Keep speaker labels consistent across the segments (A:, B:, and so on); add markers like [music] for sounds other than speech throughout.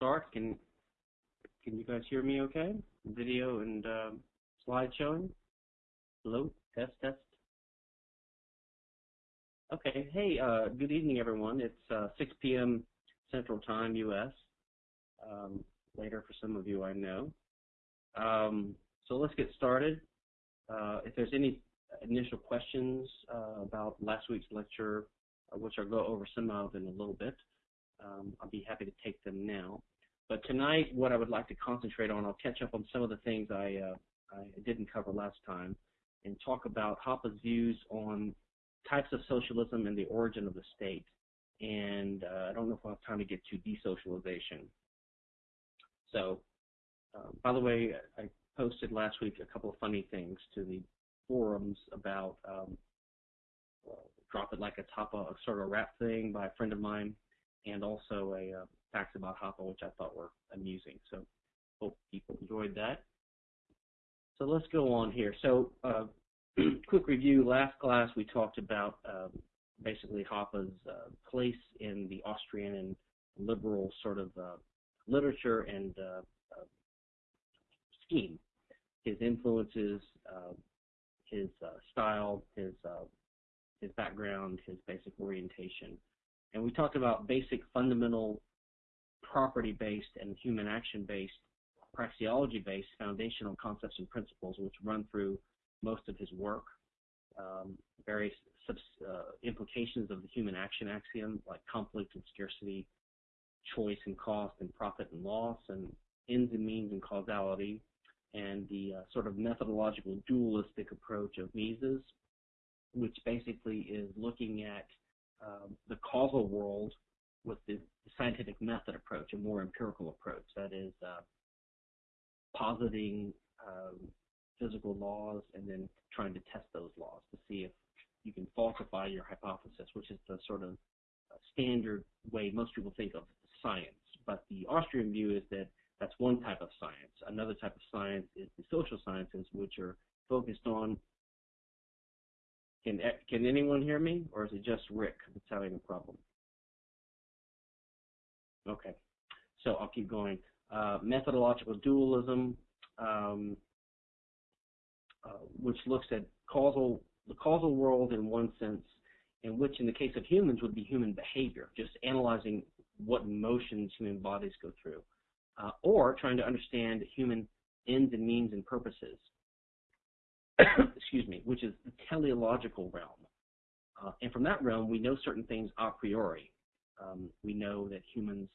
A: start. Can can you guys hear me okay? Video and uh, slide showing? Hello? Test, test. Okay. Hey, uh, good evening, everyone. It's uh, 6 p.m. Central Time, U.S. Um, later for some of you, I know. Um, so let's get started. Uh, if there's any initial questions uh, about last week's lecture, uh, which I'll go over some of in a little bit, um, I'll be happy to take them now. But tonight, what I would like to concentrate on, I'll catch up on some of the things I, uh, I didn't cover last time and talk about Hoppe's views on types of socialism and the origin of the state. And uh, I don't know if I'll have time to get to desocialization. So, uh, by the way, I posted last week a couple of funny things to the forums about um, well, Drop It Like a Top, a sort of rap thing by a friend of mine, and also a uh, facts about Hoppe, which I thought were amusing. So hope people enjoyed that. So let's go on here. So uh, [clears throat] quick review. Last class we talked about um, basically Hoppe's uh, place in the Austrian and liberal sort of uh, literature and uh, uh, scheme. His influences, uh, his style, his his background, his basic orientation. And we talked about basic fundamental property-based and human action-based, praxeology-based foundational concepts and principles which run through most of his work. Um, various uh, implications of the human action axiom like conflict and scarcity, choice and cost, and profit and loss, and ends and means and causality, and the uh, sort of methodological dualistic approach of Mises, which basically is looking at um, the causal world with the scientific method approach, a more empirical approach. That is uh, positing um, physical laws and then trying to test those laws to see if you can falsify your hypothesis, which is the sort of uh, standard way most people think of science. But the Austrian view is that that's one type of science. Another type of science is the social sciences, which are focused on. Can can anyone hear me, or is it just Rick that's having a problem? Okay, so I'll keep going. Uh, methodological dualism, um, uh, which looks at causal the causal world in one sense, in which in the case of humans would be human behavior, just analyzing what motions human bodies go through, uh, or trying to understand human ends and means and purposes. [coughs] excuse me, which is the teleological realm. Uh, and from that realm, we know certain things a priori. Um, we know that humans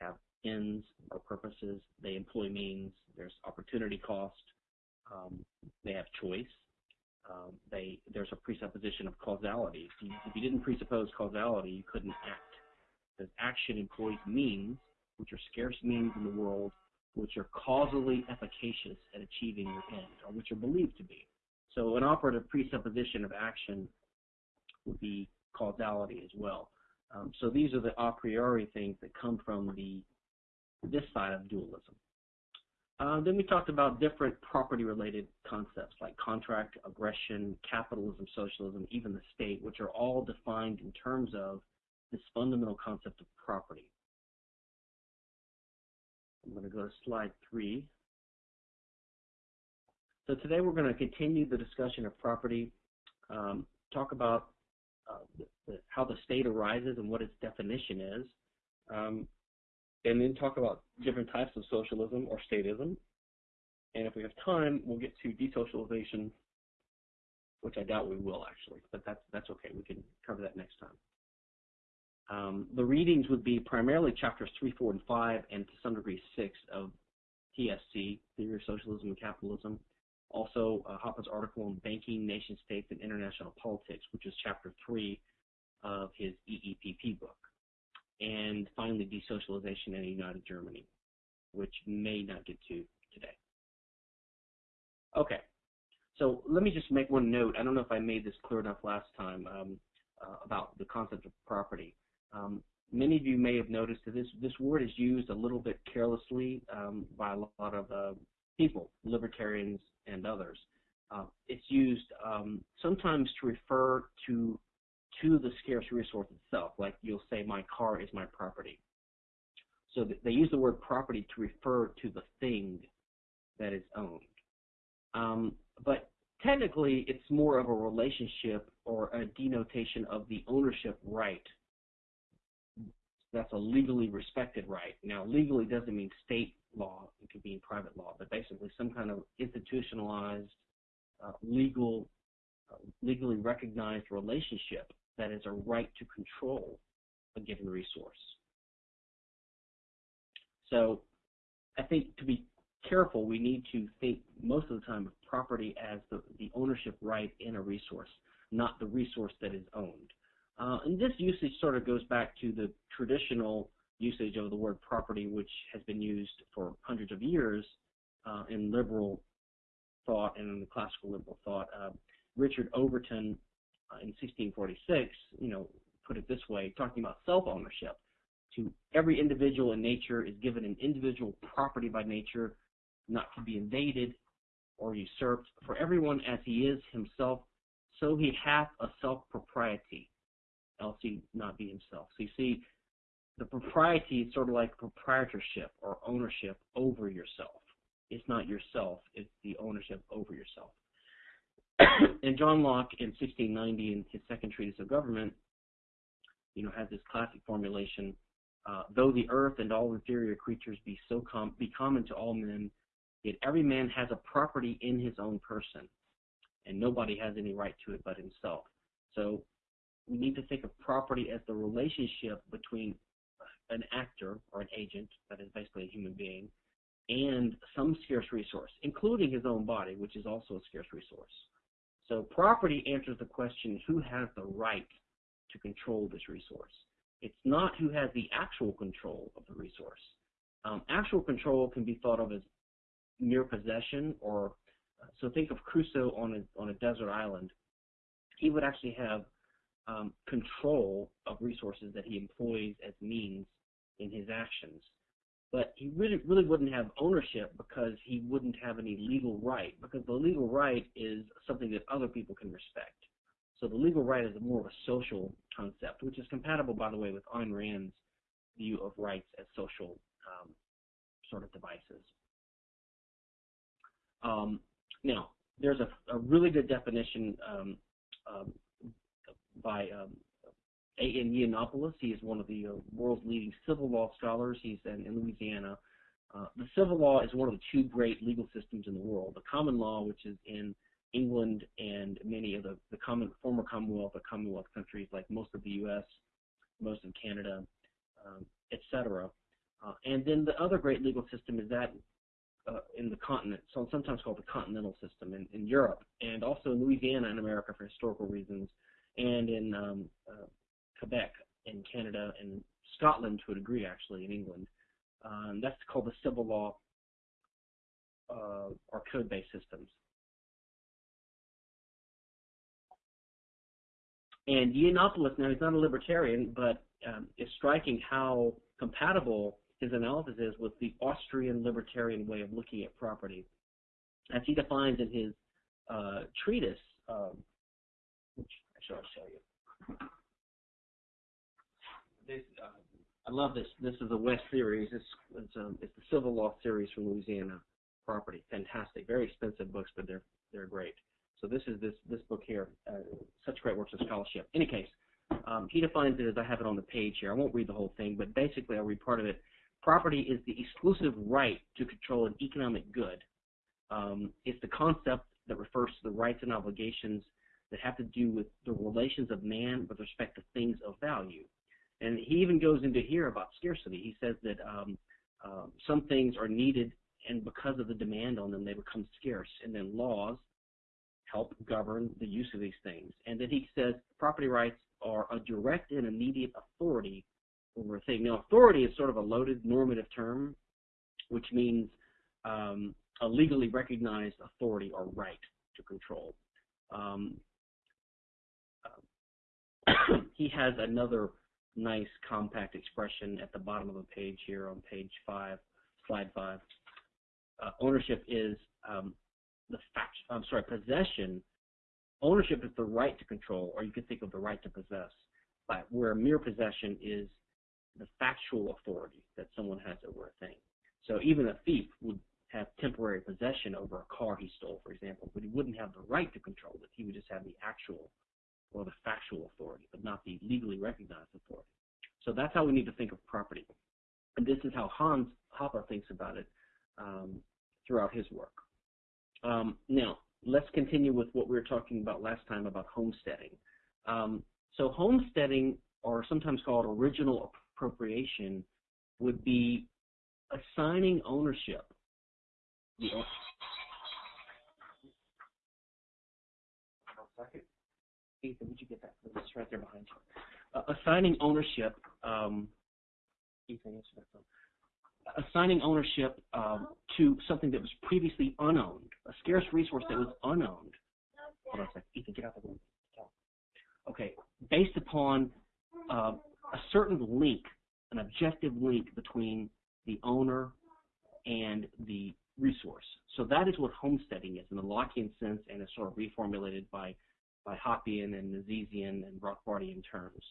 A: have ends or purposes. They employ means. There's opportunity cost. Um, they have choice. Um, they there's a presupposition of causality. If you, if you didn't presuppose causality, you couldn't act. Because action employs means, which are scarce means in the world, which are causally efficacious at achieving your end, or which are believed to be. So an operative presupposition of action would be causality as well. Um, so these are the a priori things that come from the this side of dualism. Uh, then we talked about different property-related concepts like contract, aggression, capitalism, socialism, even the state, which are all defined in terms of this fundamental concept of property. I'm going to go to slide three. So today we're going to continue the discussion of property, um, talk about uh, the, how the state arises and what its definition is, um, and then talk about different types of socialism or statism. And if we have time, we'll get to desocialization, which I doubt we will actually, but that's that's okay. We can cover that next time. Um, the readings would be primarily chapters 3, 4, and 5, and to some degree 6 of TSC, Theory of Socialism and Capitalism. Also, uh, Hoppe's article on Banking, Nation States, and International Politics, which is chapter 3 of his EEPP book. And finally, Desocialization in a United Germany, which may not get to today. Okay, so let me just make one note. I don't know if I made this clear enough last time um, uh, about the concept of property. Um, many of you may have noticed that this, this word is used a little bit carelessly um, by a lot of uh, people, libertarians and others. Uh, it's used um, sometimes to refer to to the scarce resource itself, like you'll say, my car is my property. So they use the word property to refer to the thing that is owned. Um, but technically, it's more of a relationship or a denotation of the ownership right. That's a legally respected right. Now, legally doesn't mean state law. It could mean private law, but basically some kind of institutionalized, uh, legal, uh, legally recognized relationship that is a right to control a given resource. So I think to be careful, we need to think most of the time of property as the, the ownership right in a resource, not the resource that is owned. Uh, and this usage sort of goes back to the traditional usage of the word property, which has been used for hundreds of years uh, in liberal thought and in the classical liberal thought. Uh, Richard Overton uh, in 1646, you know, put it this way, talking about self-ownership. To every individual in nature is given an individual property by nature, not to be invaded or usurped. For everyone as he is himself, so he hath a self-propriety, he not be himself. So you see, the propriety is sort of like proprietorship or ownership over yourself. It's not yourself, it's the ownership over yourself. [coughs] and John Locke in 1690 in his second treatise of government, you know, has this classic formulation, uh, though the earth and all inferior creatures be so com be common to all men, yet every man has a property in his own person, and nobody has any right to it but himself. So we need to think of property as the relationship between an actor or an agent, that is basically a human being, and some scarce resource, including his own body, which is also a scarce resource. So property answers the question, who has the right to control this resource? It's not who has the actual control of the resource. Um, actual control can be thought of as mere possession or so think of Crusoe on a, on a desert island. He would actually have um, control of resources that he employs as means in his actions but he really really wouldn't have ownership because he wouldn't have any legal right because the legal right is something that other people can respect. So the legal right is more of a social concept, which is compatible, by the way, with Ayn Rand's view of rights as social um, sort of devices. Um, now, there's a, a, really good definition um, by um, a.N. Yiannopoulos. He is one of the uh, world's leading civil law scholars. He's in, in Louisiana. Uh, the civil law is one of the two great legal systems in the world. The common law, which is in England and many of the, the common, former Commonwealth or Commonwealth countries, like most of the U.S., most of Canada, um, etc. Uh, and then the other great legal system is that uh, in the continent, so sometimes called the continental system in, in Europe, and also in Louisiana in America for historical reasons, and in um, uh, Quebec in Canada and Scotland to a degree, actually, in England. Um, that's called the civil law uh, or code-based systems. And Yiannopoulos, now he's not a libertarian, but um, it's striking how compatible his analysis is with the Austrian libertarian way of looking at property. As he defines in his uh, treatise, um, which I shall show you this, uh, I love this. This is a West series. It's it's, um, it's the civil law series from Louisiana property. Fantastic, very expensive books, but they're they're great. So this is this this book here. Uh, such great works of scholarship. Any case, um, he defines it as I have it on the page here. I won't read the whole thing, but basically I'll read part of it. Property is the exclusive right to control an economic good. Um, it's the concept that refers to the rights and obligations that have to do with the relations of man with respect to things of value. And he even goes into here about scarcity. He says that um, uh, some things are needed, and because of the demand on them, they become scarce. And then laws help govern the use of these things. And then he says property rights are a direct and immediate authority over a thing. Now, authority is sort of a loaded normative term, which means um, a legally recognized authority or right to control. Um, [coughs] he has another nice compact expression at the bottom of the page here on page five, slide five. Uh, ownership is um, the fact, I'm sorry, possession. Ownership is the right to control, or you could think of the right to possess, but where mere possession is the factual authority that someone has over a thing. So even a thief would have temporary possession over a car he stole, for example, but he wouldn't have the right to control it. He would just have the actual or the factual authority, but not the legally recognized authority. So that's how we need to think of property. And this is how Hans Hoppe thinks about it um, throughout his work. Um, now, let's continue with what we were talking about last time about homesteading. Um, so homesteading, or sometimes called original appropriation, would be assigning ownership. The, second. Ethan, would you get that? It's right there behind you. Uh, assigning ownership. Um, Ethan, answer that phone assigning ownership um, to something that was previously unowned, a scarce resource that was unowned. Hold on a second. Ethan, get out the room. Okay, based upon uh, a certain link, an objective link between the owner and the resource. So that is what homesteading is in the Lockean sense, and it's sort of reformulated by by Hoppian and Misesian and Rothbardian terms.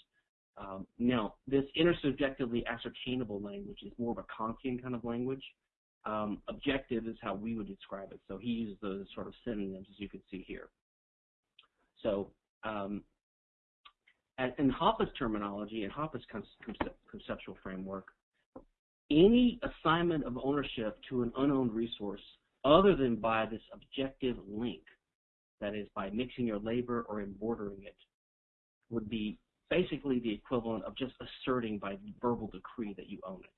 A: Um, now, this intersubjectively ascertainable language is more of a Kantian kind of language. Um, objective is how we would describe it. So he uses those sort of synonyms, as you can see here. So um, in Hoppe's terminology and Hoppe's conceptual framework, any assignment of ownership to an unowned resource other than by this objective link, that is by mixing your labor or embordering it, would be basically the equivalent of just asserting by verbal decree that you own it.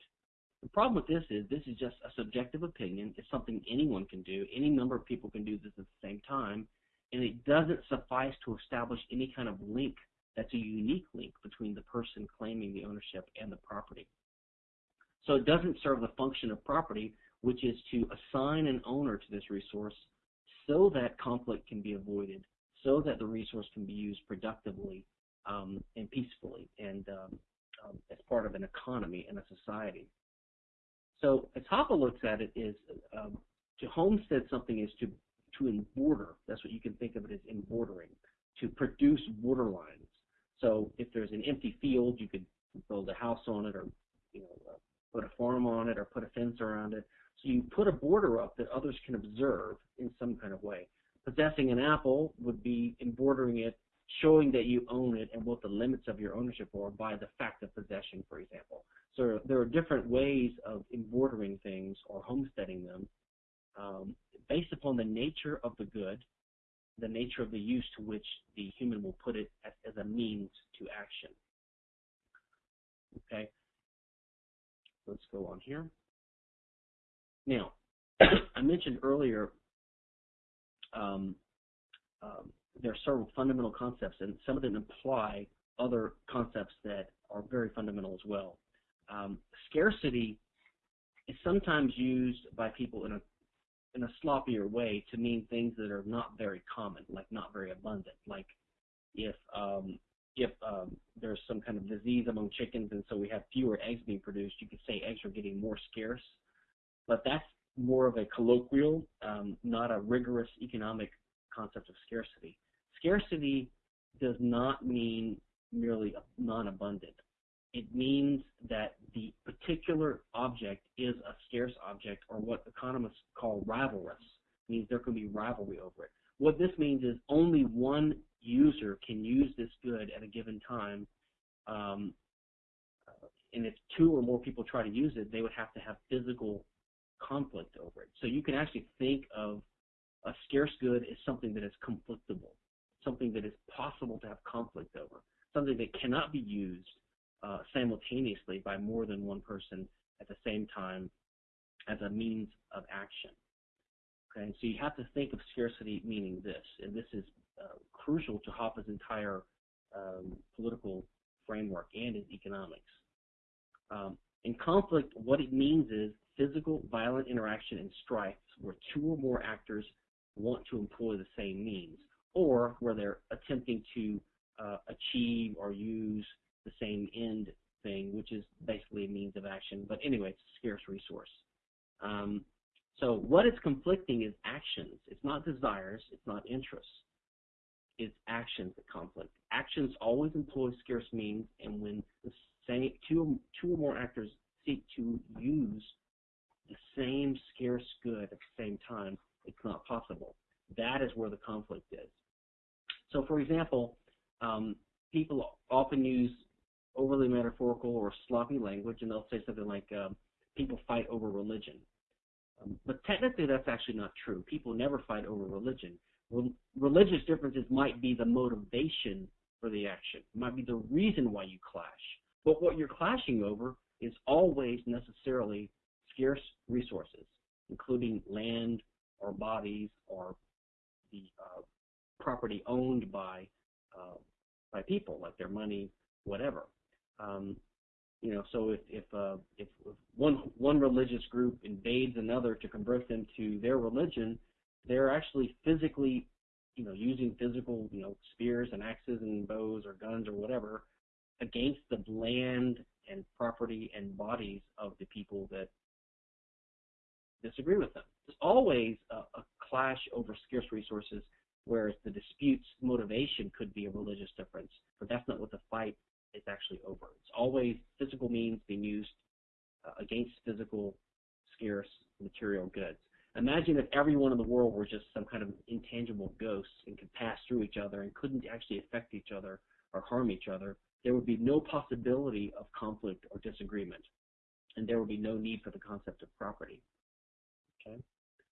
A: The problem with this is this is just a subjective opinion. It's something anyone can do. Any number of people can do this at the same time, and it doesn't suffice to establish any kind of link that's a unique link between the person claiming the ownership and the property. So it doesn't serve the function of property, which is to assign an owner to this resource so that conflict can be avoided, so that the resource can be used productively um, and peacefully and um, um, as part of an economy and a society. So as Hoppe looks at it is um, to homestead something is to to border. That's what you can think of it as embordering, to produce borderlines. So if there's an empty field, you could build a house on it or you know uh, put a farm on it or put a fence around it. So you put a border up that others can observe in some kind of way. Possessing an apple would be embordering it showing that you own it and what the limits of your ownership are by the fact of possession, for example. So there are different ways of embordering things or homesteading them um, based upon the nature of the good, the nature of the use to which the human will put it as, as a means to action. Okay, let's go on here. Now, [coughs] I mentioned earlier um, um, there are several fundamental concepts, and some of them imply other concepts that are very fundamental as well. Um, scarcity is sometimes used by people in a in a sloppier way to mean things that are not very common, like not very abundant. Like if um, if um, there's some kind of disease among chickens and so we have fewer eggs being produced, you could say eggs are getting more scarce. But that's more of a colloquial, um, not a rigorous economic concept of scarcity. Scarcity does not mean merely non-abundant. It means that the particular object is a scarce object, or what economists call rivalrous. It means there can be rivalry over it. What this means is only one user can use this good at a given time, um, and if two or more people try to use it, they would have to have physical conflict over it. So you can actually think of a scarce good as something that is conflictable something that is possible to have conflict over, something that cannot be used uh, simultaneously by more than one person at the same time as a means of action. Okay, so you have to think of scarcity meaning this, and this is uh, crucial to Hoppe's entire um, political framework and his economics. Um, in conflict, what it means is physical, violent interaction and strife where two or more actors want to employ the same means or where they're attempting to uh, achieve or use the same end thing, which is basically a means of action. But anyway, it's a scarce resource. Um, so what is conflicting is actions. It's not desires. It's not interests. It's actions that conflict. Actions always employ scarce means, and when the same two two or more actors seek to use the same scarce good at the same time, it's not possible. That is where the conflict is. So, for example, um, people often use overly metaphorical or sloppy language, and they'll say something like, um, people fight over religion. Um, but technically, that's actually not true. People never fight over religion. Re- religious differences might be the motivation for the action, might be the reason why you clash. But what you're clashing over is always necessarily scarce resources, including land or bodies or the uh, property owned by uh, by people, like their money, whatever. Um, you know, so if if, uh, if one one religious group invades another to convert them to their religion, they're actually physically, you know, using physical, you know, spears and axes and bows or guns or whatever against the land and property and bodies of the people that disagree with them. There's always a, a clash over scarce resources, whereas the dispute's motivation could be a religious difference, but that's not what the fight is actually over. It's always physical means being used uh, against physical, scarce material goods. Imagine if everyone in the world were just some kind of intangible ghosts and could pass through each other and couldn't actually affect each other or harm each other. There would be no possibility of conflict or disagreement, and there would be no need for the concept of property. Okay?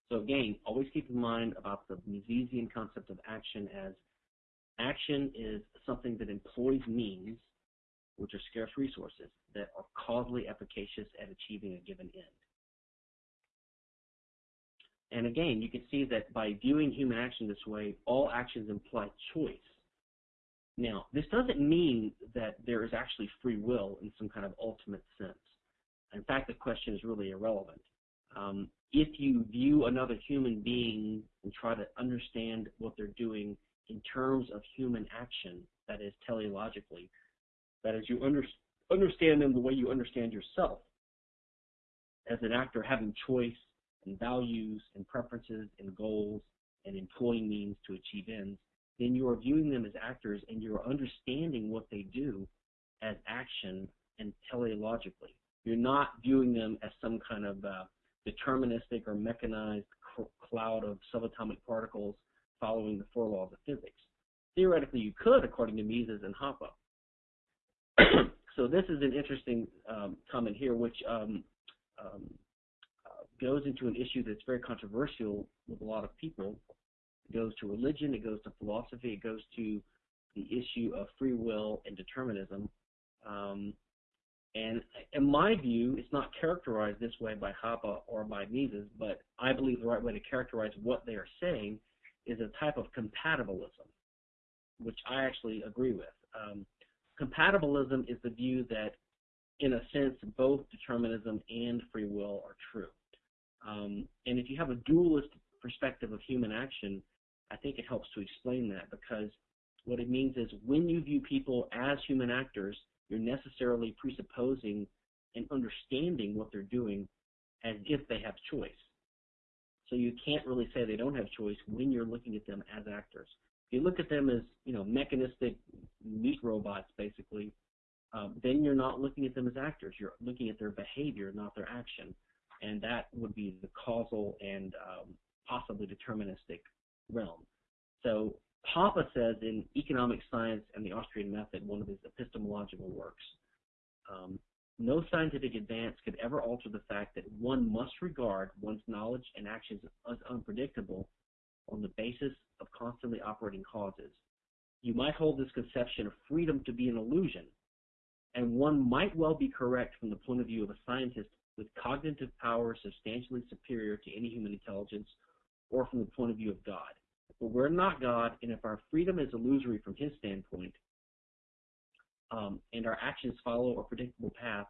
A: So again, always keep in mind about the Misesian concept of action as action is something that employs means which are scarce resources that are causally efficacious at achieving a given end. And again, you can see that by viewing human action this way, all actions imply choice. Now, this doesn't mean that there is actually free will in some kind of ultimate sense. In fact, the question is really irrelevant. Um, if you view another human being and try to understand what they're doing in terms of human action, that is teleologically, that is, you under, understand them the way you understand yourself as an actor having choice and values and preferences and goals and employing means to achieve ends, then you are viewing them as actors and you're understanding what they do as action and teleologically. You're not viewing them as some kind of uh, deterministic or mechanized cloud of subatomic particles following the four laws of physics. Theoretically, you could, according to Mises and Hoppe. [clears throat] so this is an interesting um, comment here, which um, um, uh, goes into an issue that's very controversial with a lot of people. It goes to religion, it goes to philosophy, it goes to the issue of free will and determinism. Um, and in my view, it's not characterized this way by Hoppe or by Mises, but I believe the right way to characterize what they are saying is a type of compatibilism, which I actually agree with. Um, compatibilism is the view that, in a sense, both determinism and free will are true. Um, and if you have a dualist perspective of human action, I think it helps to explain that because what it means is when you view people as human actors, you're necessarily presupposing and understanding what they're doing as if they have choice. So you can't really say they don't have choice when you're looking at them as actors. If you look at them as you know mechanistic meat robots, basically, um, then you're not looking at them as actors. You're looking at their behavior, not their action, and that would be the causal and um, possibly deterministic realm. So Hoppe says in Economic Science and the Austrian Method, one of his epistemological works, um, no scientific advance could ever alter the fact that one must regard one's knowledge and actions as unpredictable on the basis of constantly operating causes. You might hold this conception of freedom to be an illusion, and one might well be correct from the point of view of a scientist with cognitive power substantially superior to any human intelligence, or from the point of view of God. But we're not God, and if our freedom is illusory from his standpoint, um, and our actions follow a predictable path,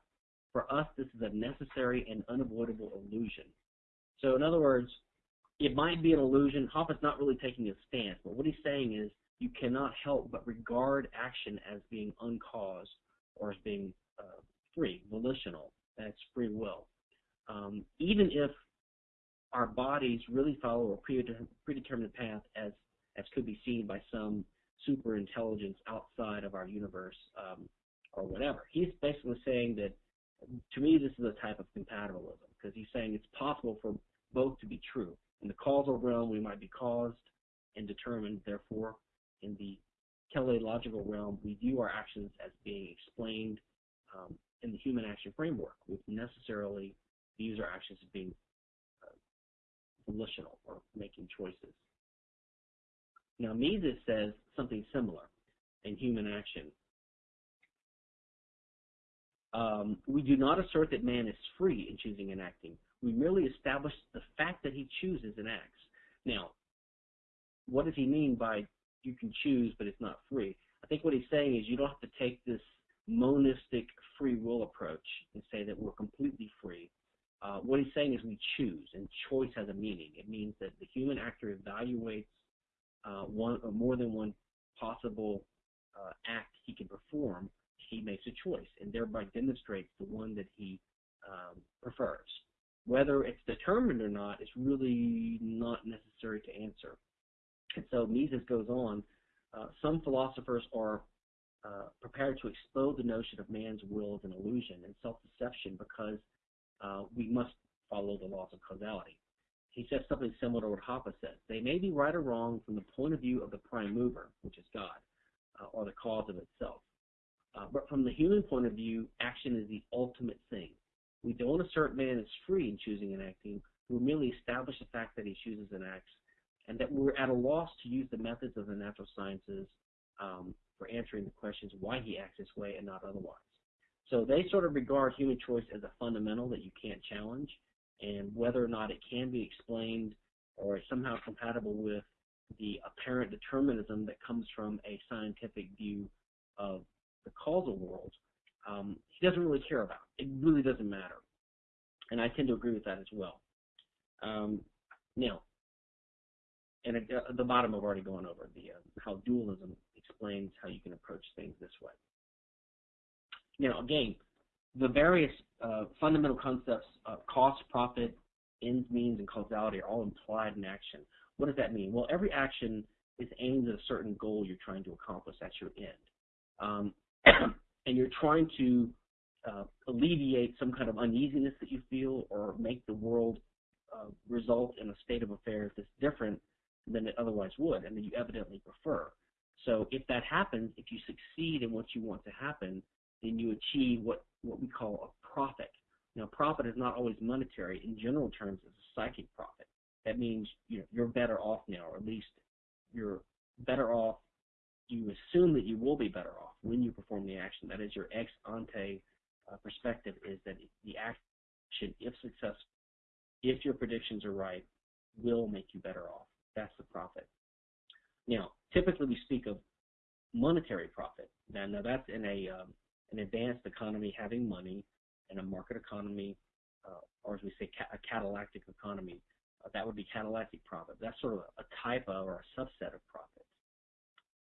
A: for us this is a necessary and unavoidable illusion. So in other words, it might be an illusion. Hoppe's not really taking a stance, but what he's saying is you cannot help but regard action as being uncaused or as being uh, free, volitional. That's free will. Um, even if our bodies really follow a predetermined path as as could be seen by some super intelligence outside of our universe, um, or whatever. He's basically saying that, to me, this is a type of compatibilism because he's saying it's possible for both to be true. In the causal realm, we might be caused and determined, therefore, in the teleological realm, we view our actions as being explained um, in the human action framework, which necessarily views our actions as being volitional or making choices. Now, Mises says something similar in human action. Um, we do not assert that man is free in choosing and acting. We merely establish the fact that he chooses and acts. Now, what does he mean by you can choose, but it's not free? I think what he's saying is you don't have to take this monistic free will approach and say that we're completely free. Uh, what he's saying is we choose, and choice has a meaning. It means that the human actor evaluates uh, one or more than one possible uh, act he can perform. He makes a choice, and thereby demonstrates the one that he um, prefers. Whether it's determined or not is really not necessary to answer. And so Mises goes on. Uh, some philosophers are uh, prepared to explode the notion of man's will as an illusion and self-deception because uh, we must follow the laws of causality. He says something similar to what Hoppe says. They may be right or wrong from the point of view of the prime mover, which is God, uh, or the cause of itself. Uh, but from the human point of view, action is the ultimate thing. We don't assert man is free in choosing and acting. We merely establish the fact that he chooses and acts, and that we're at a loss to use the methods of the natural sciences um, for answering the questions why he acts this way and not otherwise. So they sort of regard human choice as a fundamental that you can't challenge, and whether or not it can be explained or is somehow compatible with the apparent determinism that comes from a scientific view of the causal world, um, he doesn't really care about. It really doesn't matter. And I tend to agree with that as well. Um, now, and at the bottom I've already gone over the uh, how dualism explains how you can approach things this way. Now, again, the various uh, fundamental concepts of cost, profit, ends, means, and causality are all implied in action. What does that mean? Well, every action is aimed at a certain goal you're trying to accomplish. That's your end. Um, [clears throat] and you're trying to uh, alleviate some kind of uneasiness that you feel or make the world uh, result in a state of affairs that's different than it otherwise would and that you evidently prefer. So if that happens, if you succeed in what you want to happen, then you achieve what, what we call a profit. Now, profit is not always monetary. In general terms, it's a psychic profit. That means you know, you're better off now, or at least you're better off. You assume that you will be better off when you perform the action. That is, your ex ante uh, perspective is that the action, if successful, if your predictions are right, will make you better off. That's the profit. Now, typically we speak of monetary profit. Now, now that's in a um, an advanced economy having money and a market economy, uh, or as we say, ca- a catallactic economy. Uh, that would be catallactic profit. That's sort of a type of or a subset of profit.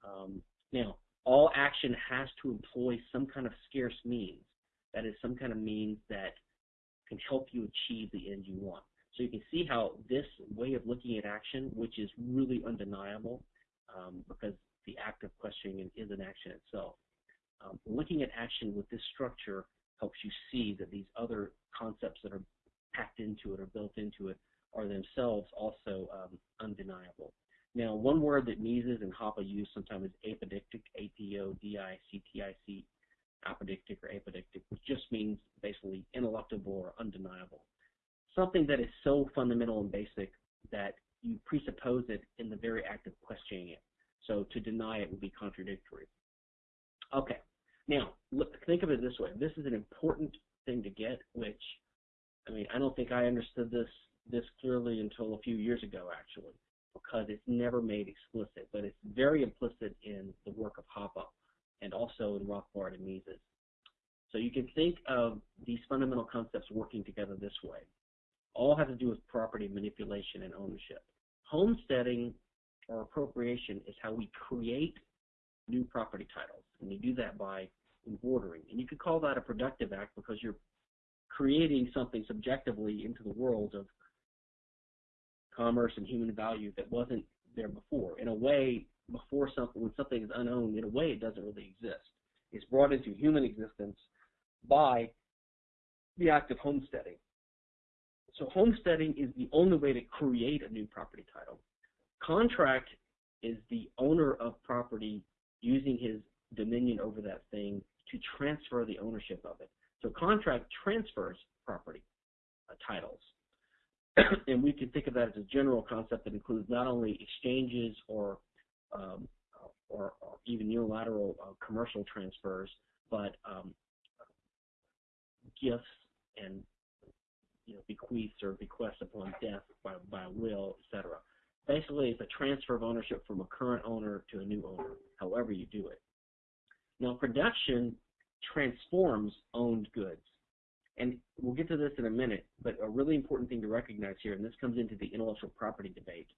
A: Um, now, all action has to employ some kind of scarce means. That is, some kind of means that can help you achieve the end you want. So you can see how this way of looking at action, which is really undeniable, um, because the act of questioning is an action itself. Um, looking at action with this structure helps you see that these other concepts that are packed into it or built into it are themselves also um, undeniable. Now, one word that Mises and Hoppe use sometimes is apodictic, A-P-O-D-I-C-T-I-C, apodictic or apodictic, which just means basically ineluctable or undeniable. Something that is so fundamental and basic that you presuppose it in the very act of questioning it. So to deny it would be contradictory. Okay, now look, think of it this way. This is an important thing to get, which, I mean, I don't think I understood this this clearly until a few years ago, actually, because it's never made explicit, but it's very implicit in the work of Hoppe and also in Rothbard and Mises. So you can think of these fundamental concepts working together this way. All have to do with property manipulation and ownership. Homesteading or appropriation is how we create new property titles, and you do that by embordering. And you could call that a productive act because you're creating something subjectively into the world of commerce and human value that wasn't there before. In a way, before something, when something is unowned, in a way it doesn't really exist. It's brought into human existence by the act of homesteading. So homesteading is the only way to create a new property title. Contract is the owner of property using his dominion over that thing to transfer the ownership of it. So contract transfers property uh, titles. [coughs] and we can think of that as a general concept that includes not only exchanges or um, or, or, even unilateral uh, commercial transfers, but um, gifts and you know, bequeaths or bequests upon death by, by will, etc. Basically, it's a transfer of ownership from a current owner to a new owner, however you do it. Now, production transforms owned goods. And we'll get to this in a minute, but a really important thing to recognize here, and this comes into the intellectual property debate.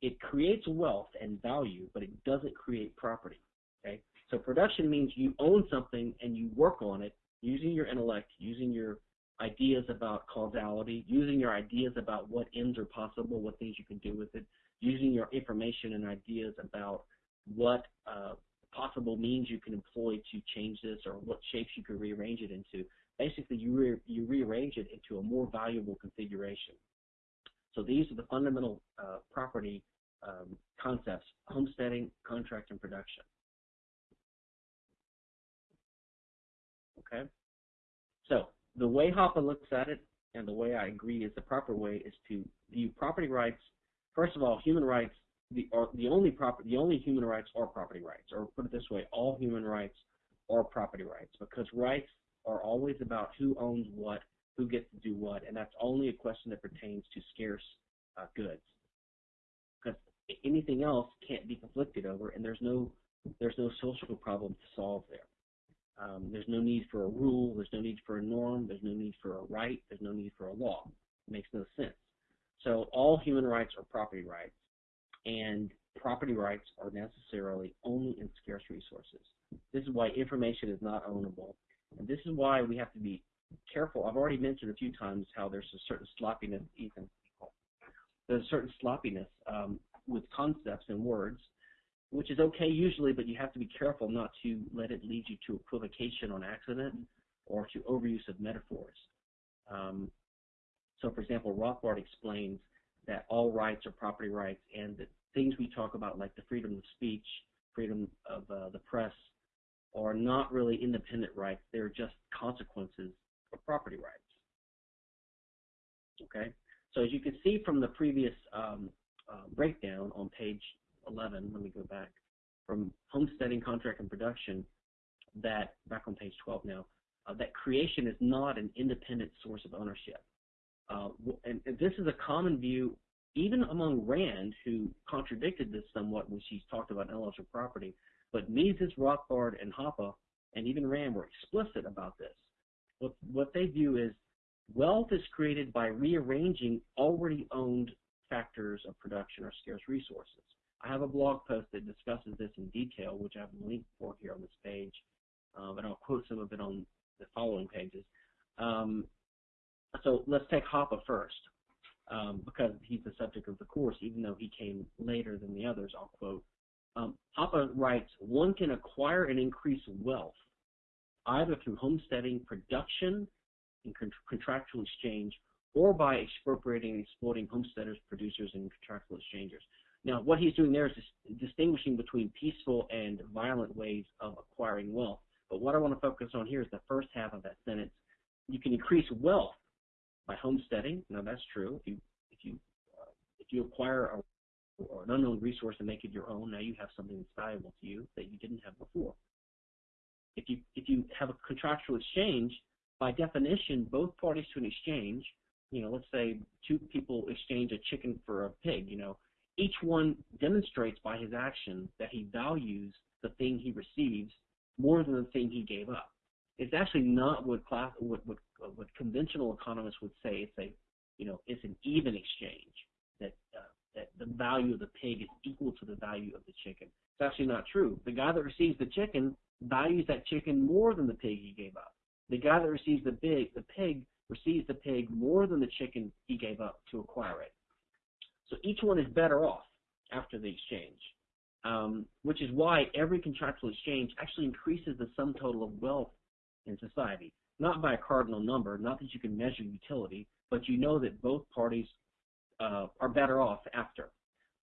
A: It creates wealth and value, but it doesn't create property. Okay? So production means you own something and you work on it using your intellect, using your ideas about causality, using your ideas about what ends are possible, what things you can do with it, using your information and ideas about what uh, possible means you can employ to change this or what shapes you could rearrange it into. Basically, you, re you rearrange it into a more valuable configuration. So these are the fundamental uh, property um, concepts, homesteading, contract, and production. Okay? So the way Hoppe looks at it, and the way I agree is the proper way, is to view property rights. First of all, human rights. The, are, the only proper, the only human rights are property rights, or put it this way, all human rights are property rights, because rights are always about who owns what, who gets to do what, and that's only a question that pertains to scarce uh, goods. Because anything else can't be conflicted over, and there's no there's no social problem to solve there. Um, there's no need for a rule. There's no need for a norm. There's no need for a right. There's no need for a law. It makes no sense. So all human rights are property rights, and property rights are necessarily only in scarce resources. This is why information is not ownable, and this is why we have to be careful. I've already mentioned a few times how there's a certain sloppiness, Ethan. There's a certain sloppiness um, with concepts and words which is okay usually, but you have to be careful not to let it lead you to equivocation on accident or to overuse of metaphors. Um, so, for example, Rothbard explains that all rights are property rights, and that things we talk about, like the freedom of speech, freedom of uh, the press, are not really independent rights. They're just consequences of property rights. Okay? So, as you can see from the previous um, uh, breakdown on page 11, let me go back, from homesteading, contract, and production, that, back on page 12 now, uh, that creation is not an independent source of ownership. Uh, and, and, this is a common view even among Rand, who contradicted this somewhat when she talked about intellectual property, but Mises, Rothbard, and Hoppe, and even Rand were explicit about this. What, what they view is wealth is created by rearranging already owned factors of production or scarce resources. I have a blog post that discusses this in detail, which I have a link for here on this page, uh, but I'll quote some of it on the following pages. Um, so let's take Hoppe first, um, because he's the subject of the course, even though he came later than the others, I'll quote. Um, Hoppe writes, one can acquire and increase wealth either through homesteading, production, and con contractual exchange, or by expropriating and exploiting homesteaders, producers, and contractual exchangers. Now, what he's doing there is distinguishing between peaceful and violent ways of acquiring wealth. But what I want to focus on here is the first half of that sentence. You can increase wealth by homesteading. Now, that's true. If you if you uh, if you acquire a, or an unknown resource and make it your own, now you have something that's valuable to you that you didn't have before. If you if you have a contractual exchange, by definition, both parties to an exchange, you know, let's say two people exchange a chicken for a pig, you know, each one demonstrates by his action that he values the thing he receives more than the thing he gave up. It's actually not what class what what, what conventional economists would say. It's a you know it's an even exchange that uh, that the value of the pig is equal to the value of the chicken. It's actually not true. The guy that receives the chicken values that chicken more than the pig he gave up. The guy that receives the pig the pig receives the pig more than the chicken he gave up to acquire it. So each one is better off after the exchange. um, which is why every contractual exchange actually increases the sum total of wealth in society. Not by a cardinal number, not that you can measure utility, but you know that both parties uh, are better off after.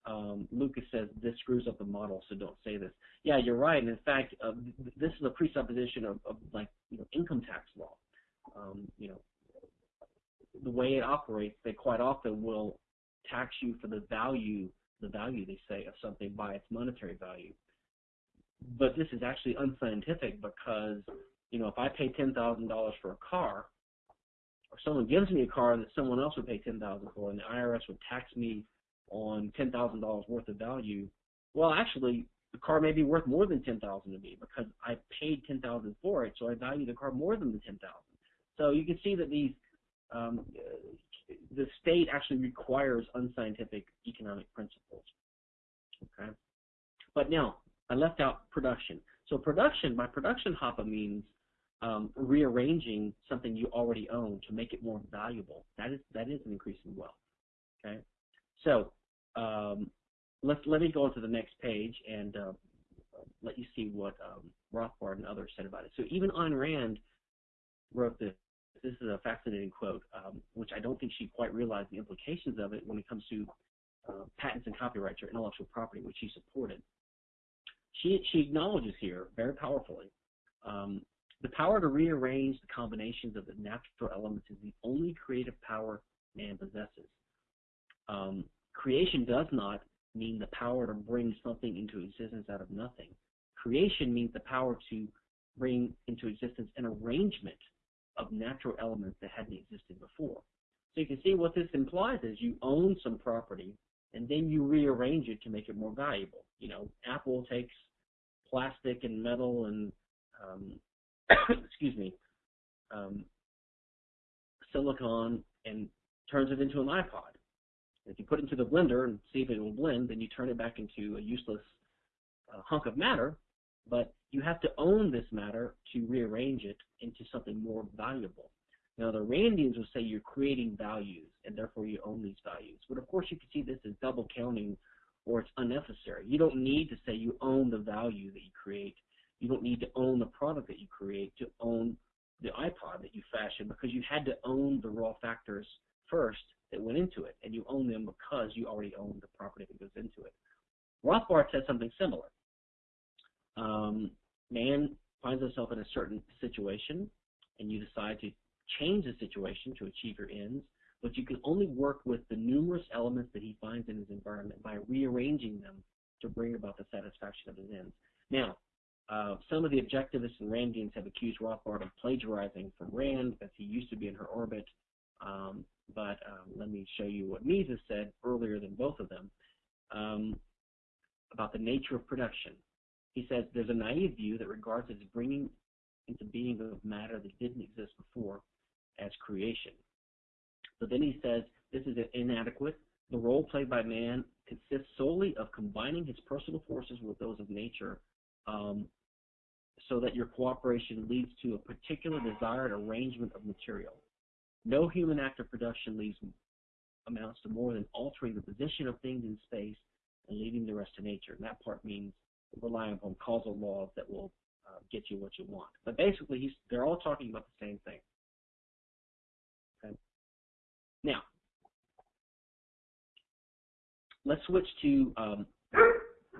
A: Um, Lucas says this screws up the model, so don't say this. Yeah, you're right. And in fact, uh, this is a presupposition of, of, like you know income tax law. Um, you know, the way it operates, they quite often will tax you for the value, the value they say of something by its monetary value. But this is actually unscientific because you know if I pay ten thousand dollars for a car, or someone gives me a car that someone else would pay ten thousand for, and the IRS would tax me on ten thousand dollars worth of value, well, actually, the car may be worth more than ten thousand to me because I paid ten thousand for it, so I value the car more than the ten thousand. So you can see that these um, the state actually requires unscientific economic principles. Okay, but now I left out production. So production, by production, Hoppe means um, rearranging something you already own to make it more valuable. That is that is an increase in wealth. Okay, so um, let let me go on to the next page and uh, let you see what um, Rothbard and others said about it. So even Ayn Rand wrote this. This is a fascinating quote, um, which I don't think she quite realized the implications of it when it comes to uh, patents and copyrights or intellectual property, which she supported. She she acknowledges here very powerfully um, the power to rearrange the combinations of the natural elements is the only creative power man possesses. Um, creation does not mean the power to bring something into existence out of nothing. Creation means the power to bring into existence an arrangement of natural elements that hadn't existed before. So you can see what this implies is you own some property and then you rearrange it to make it more valuable. You know, Apple takes plastic and metal and um, [coughs] excuse me, um, silicon and turns it into an iPod. If you put it into the blender and see if it will blend, then you turn it back into a useless uh, hunk of matter. But you have to own this matter to rearrange it into something more valuable. Now, the Randians will say you're creating values, and therefore you own these values. But of course, you can see this as double counting, or it's unnecessary. You don't need to say you own the value that you create. You don't need to own the product that you create to own the iPod that you fashion because you had to own the raw factors first that went into it, and you own them because you already own the property that goes into it. Rothbard says something similar. Um, man finds himself in a certain situation, and you decide to change the situation to achieve your ends, but you can only work with the numerous elements that he finds in his environment by rearranging them to bring about the satisfaction of his ends. Now, uh, some of the objectivists and Randians have accused Rothbard of plagiarizing from Rand because he used to be in her orbit. Um, but um, let me show you what Mises said earlier than both of them um, about the nature of production. He says there's a naive view that regards as bringing into being of matter that didn't exist before as creation. But then he says this is inadequate. The role played by man consists solely of combining his personal forces with those of nature um, so that your cooperation leads to a particular desired arrangement of material. No human act of production leaves amounts to more than altering the position of things in space and leaving the rest to nature. And that part means relying upon causal laws that will uh, get you what you want. But basically, they're all talking about the same thing. Okay. Now, let's switch to um,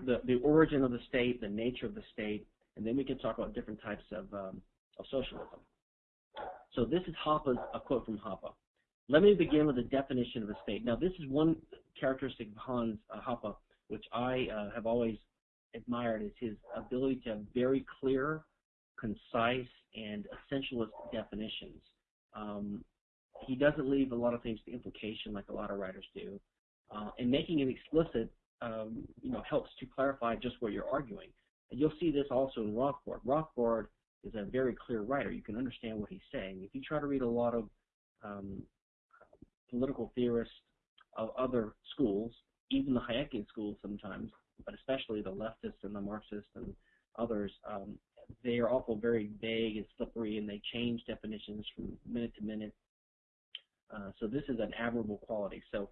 A: the, the origin of the state, the nature of the state, and then we can talk about different types of, um, of socialism. So this is Hoppe's, a quote from Hoppe. Let me begin with the definition of a state. Now, this is one characteristic of Hans uh, Hoppe, which I uh, have always admired, is his ability to have very clear, concise, and essentialist definitions. Um, he doesn't leave a lot of things to implication like a lot of writers do. Uh, and making it explicit, um, you know, helps to clarify just what you're arguing. And you'll see this also in Rothbard. Rothbard is a very clear writer. You can understand what he's saying. If you try to read a lot of um, political theorists of other schools, even the Hayekian schools sometimes, but especially the leftists and the Marxists and others, um, they are also very vague and slippery, and they change definitions from minute to minute. Uh, so this is an admirable quality. So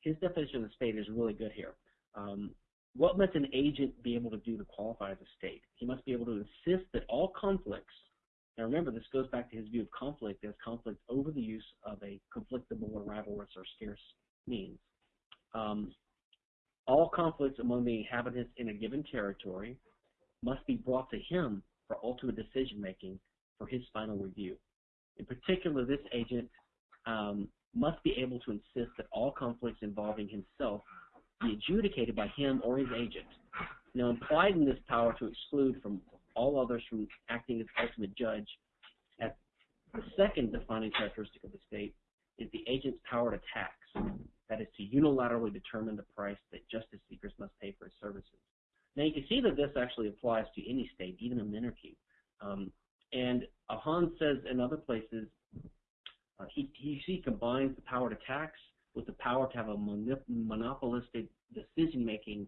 A: his definition of the state is really good here. Um, what must an agent be able to do to qualify as a state? He must be able to insist that all conflicts, now remember this goes back to his view of conflict as conflict over the use of a conflictable or rivalrous or scarce means. Um, all conflicts among the inhabitants in a given territory must be brought to him for ultimate decision making for his final review. In particular, this agent um, must be able to insist that all conflicts involving himself be adjudicated by him or his agent. Now, implied in this power to exclude from all others from acting as ultimate judge, as the second defining characteristic of the state is the agent's power to tax, that is, to unilaterally determine the price that justice seekers must pay for his services. Now, you can see that this actually applies to any state, even a monarchy. Um, and Hans says in other places, uh, he, he, he combines the power to tax with the power to have a monopolistic decision-making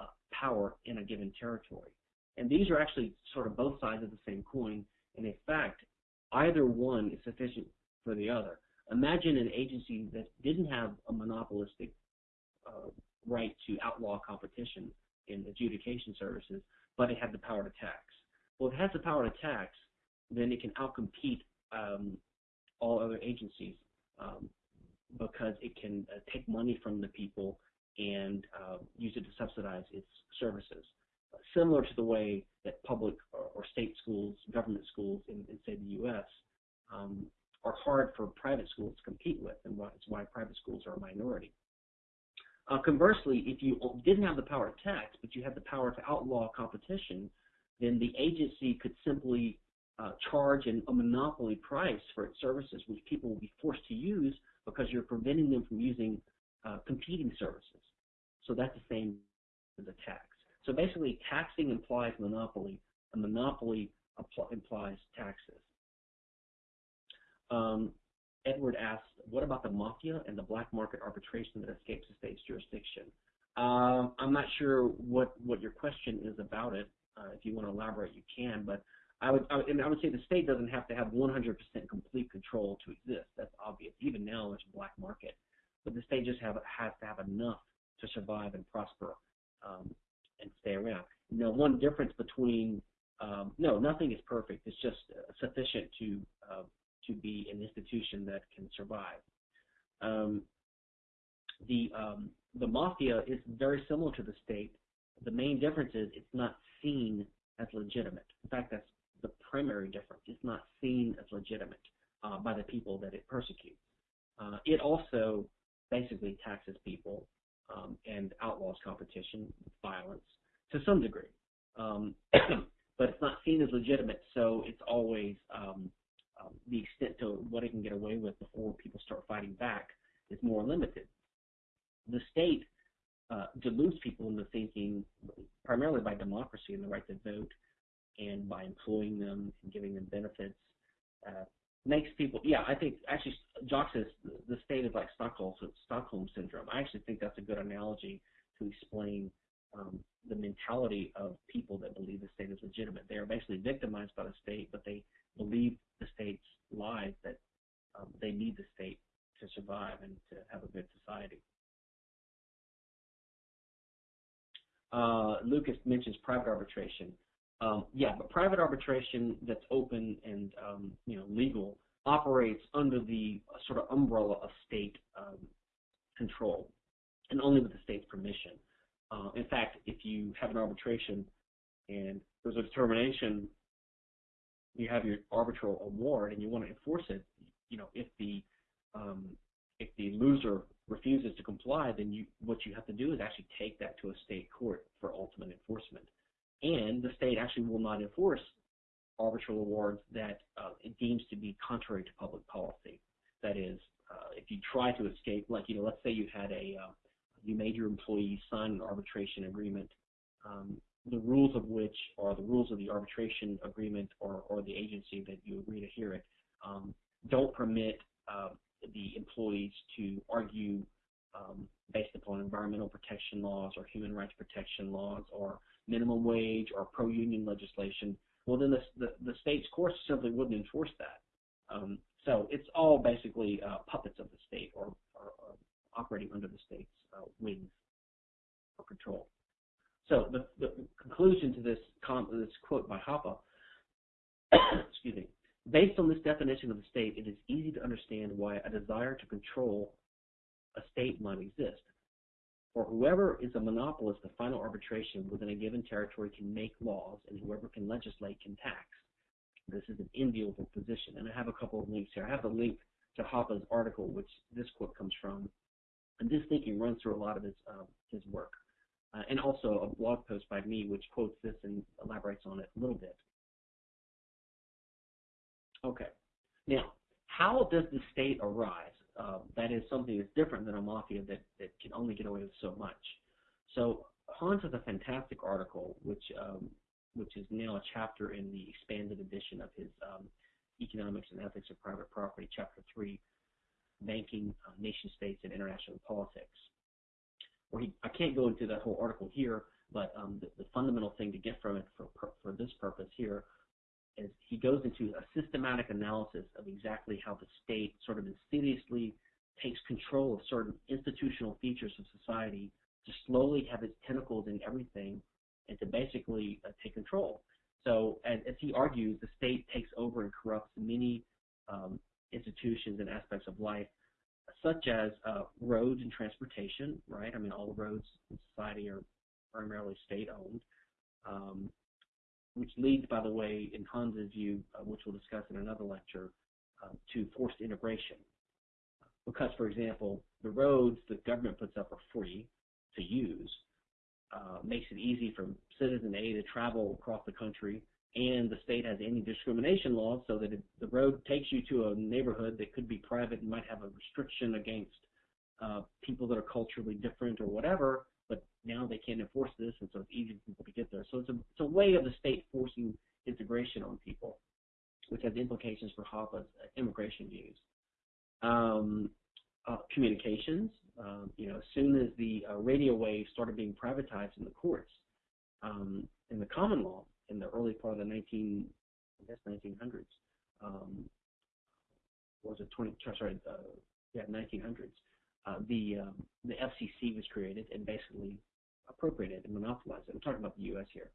A: uh, power in a given territory. And these are actually sort of both sides of the same coin. And in fact, either one is sufficient for the other. Imagine an agency that didn't have a monopolistic uh, right to outlaw competition in adjudication services, but it had the power to tax. Well, if it has the power to tax, then it can outcompete um, all other agencies um, because it can uh, take money from the people and uh, use it to subsidize its services. Uh, similar to the way that public or, or state schools, government schools in, in say the U.S. Um, are hard for private schools to compete with, and why, it's why private schools are a minority. Uh, conversely, if you didn't have the power to tax, but you had the power to outlaw competition, then the agency could simply uh, charge an, a monopoly price for its services, which people will be forced to use because you're preventing them from using uh, competing services. So that's the same as a tax. So basically, taxing implies monopoly. and monopoly implies taxes. Um, Edward asks, what about the mafia and the black market arbitration that escapes the state's jurisdiction? Uh, I'm not sure what, what your question is about it. Uh, if you want to elaborate, you can. But I would, I I would say the state doesn't have to have 100% complete control to exist. That's obvious. Even now, there's a black market, but the state just have has to have enough to survive and prosper um, and stay around. Now, one difference between um, no, nothing is perfect. It's just sufficient to uh, to be an institution that can survive. Um, the um, the mafia is very similar to the state. The main difference is it's not seen as legitimate. In fact, that's the primary difference. It's not seen as legitimate uh, by the people that it persecutes. Uh, it also basically taxes people um, and outlaws competition, violence to some degree. Um, [clears throat] but it's not seen as legitimate, so it's always um, um, the extent to what it can get away with before people start fighting back is more limited. The state uh, deludes people into thinking, primarily by democracy and the right to vote, and by employing them and giving them benefits, uh, makes people. Yeah, I think actually, Jock says the state is like Stockholm Stockholm syndrome. I actually think that's a good analogy to explain um, the mentality of people that believe the state is legitimate. They are basically victimized by the state, but they believe the state's lies that um, they need the state to survive and to have a good society. Uh, Lucas mentions private arbitration. Um, yeah, but private arbitration that's open and um, you know legal operates under the sort of umbrella of state um, control and only with the state's permission. Uh, in fact, if you have an arbitration and there's a determination, you have your arbitral award and you want to enforce it, you know, if the um, if the loser refuses to comply, then you what you have to do is actually take that to a state court for ultimate enforcement and the state actually will not enforce arbitral awards that uh, it deems to be contrary to public policy. That is, uh, if you try to escape, like you know, let's say you had a uh, you made your employees sign an arbitration agreement, um, the rules of which are the rules of the arbitration agreement or, or the agency that you agree to hear it, um, don't permit uh, the employees to argue um, based upon environmental protection laws or human rights protection laws or minimum wage or pro-union legislation, well, then the, the, the state's courts simply wouldn't enforce that. Um, so it's all basically uh, puppets of the state or, or, or, operating under the state's uh, wings or control. So the, the conclusion to this, this quote by Hoppe, [coughs] excuse me, based on this definition of the state, it is easy to understand why a desire to control a state might exist. For whoever is a monopolist of final arbitration within a given territory can make laws, and whoever can legislate can tax. This is an enviable position. And I have a couple of links here. I have a link to Hoppe's article, which this quote comes from. And this thinking runs through a lot of his, uh, his work. Uh, and also a blog post by me, which quotes this and elaborates on it a little bit. Okay. Now, how does the state arise? Uh, that is something that's different than a mafia that, that can only get away with so much. So Hans has a fantastic article, which um, which is now a chapter in the expanded edition of his um, Economics and Ethics of Private Property, Chapter 3, Banking, uh, Nation States, and International Politics. Where he, I can't go into that whole article here, but um, the, the, fundamental thing to get from it for, for this purpose here is he goes into a systematic analysis of exactly how the state sort of insidiously takes control of certain institutional features of society to slowly have its tentacles in everything and to basically uh, take control. So, as, as, he argues, the state takes over and corrupts many um, institutions and aspects of life, such as uh, roads and transportation, right? I mean, all roads in society are primarily state-owned, um, which leads, by the way, in Hans's view, uh, which we'll discuss in another lecture, uh, to forced integration. Because, for example, the roads the government puts up are free to use, uh, makes it easy for citizen A to travel across the country, and the state has anti-discrimination laws so that if the road takes you to a neighborhood that could be private and might have a restriction against uh, people that are culturally different or whatever, now they can't enforce this, and so it's easy for people to get there. So it's a, it's a way of the state forcing integration on people, which has implications for Hoppe's immigration views. Um, uh, communications. Um, you know, as soon as the uh, radio waves started being privatized in the courts, um, in the common law, in the early part of the 19, I guess 1900s, um, was it 20? Sorry, uh, yeah, 1900s. Uh, the um, the FCC was created and basically appropriated and monopolized. I'm talking about the U.S. here.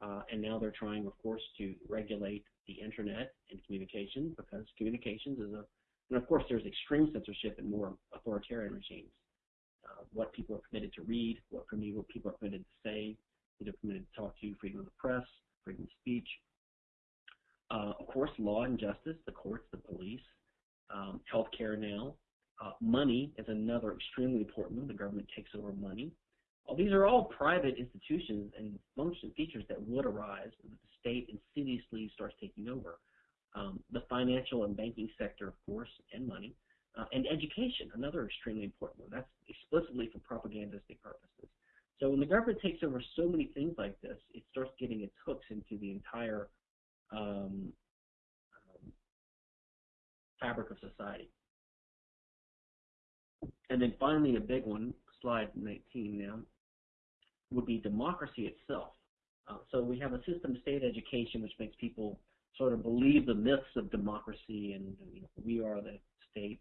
A: Uh, and now they're trying, of course, to regulate the internet and communications because communications is a and of course, there's extreme censorship in more authoritarian regimes. Uh, what people are permitted to read, what people are permitted to say, they're permitted to talk to, freedom of the press, freedom of speech. Uh, of course, law and justice, the courts, the police, um, healthcare now. Uh, money is another extremely important one. The government takes over money. Well, these are all private institutions and function features that would arise if the state insidiously starts taking over um, the financial and banking sector, of course, and money, uh, and education, another extremely important one. That's explicitly for propagandistic purposes. So when the government takes over so many things like this, it starts getting its hooks into the entire um, um, fabric of society. And then finally, a big one, slide 19 now, would be democracy itself. Uh, so we have a system of state education which makes people sort of believe the myths of democracy and you know, we are the state.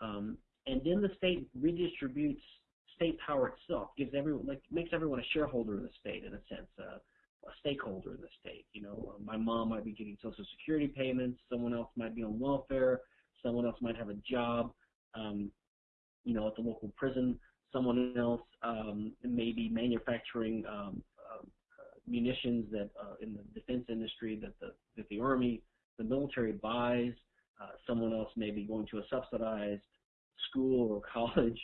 A: Um, and then the state redistributes state power itself, gives everyone like makes everyone a shareholder in the state in a sense, uh, a stakeholder in the state. You know, uh, my mom might be getting Social Security payments, someone else might be on welfare, someone else might have a job, um, you know, at the local prison. Someone else um, may be manufacturing um, munitions that uh, in the defense industry that the that the army, the military buys. Uh, someone else may be going to a subsidized school or [laughs] college,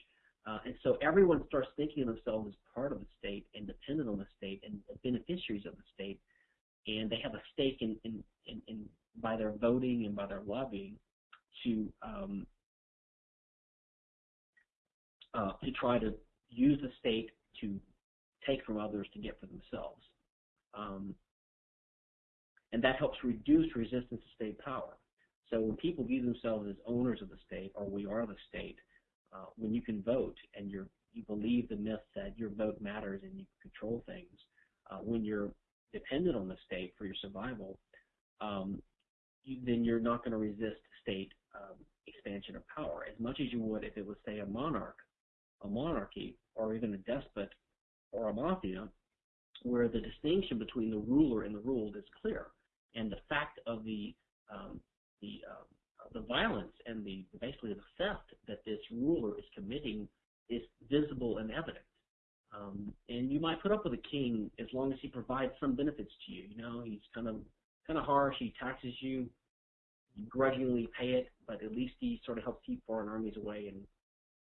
A: uh, and so everyone starts thinking of themselves as part of the state and dependent on the state and beneficiaries of the state, and they have a stake in in, in, in by their voting and by their lobbying to um, uh, to try to use the state to take from others to get for themselves. Um, and that helps reduce resistance to state power. So when people view themselves as owners of the state, or we are the state, uh, when you can vote and you believe the myth that your vote matters and you control things, uh, when you're dependent on the state for your survival, um, you, then you're not going to resist state um, expansion of power as much as you would if it was, say, a monarch, a monarchy, or even a despot or a mafia where the distinction between the ruler and the ruled is clear, and the fact of the um, the uh, the violence and the basically the theft that this ruler is committing is visible and evident. Um, and you might put up with a king as long as he provides some benefits to you. You know, he's kind of kind of harsh. He taxes you, you grudgingly pay it, but at least he sort of helps keep foreign armies away and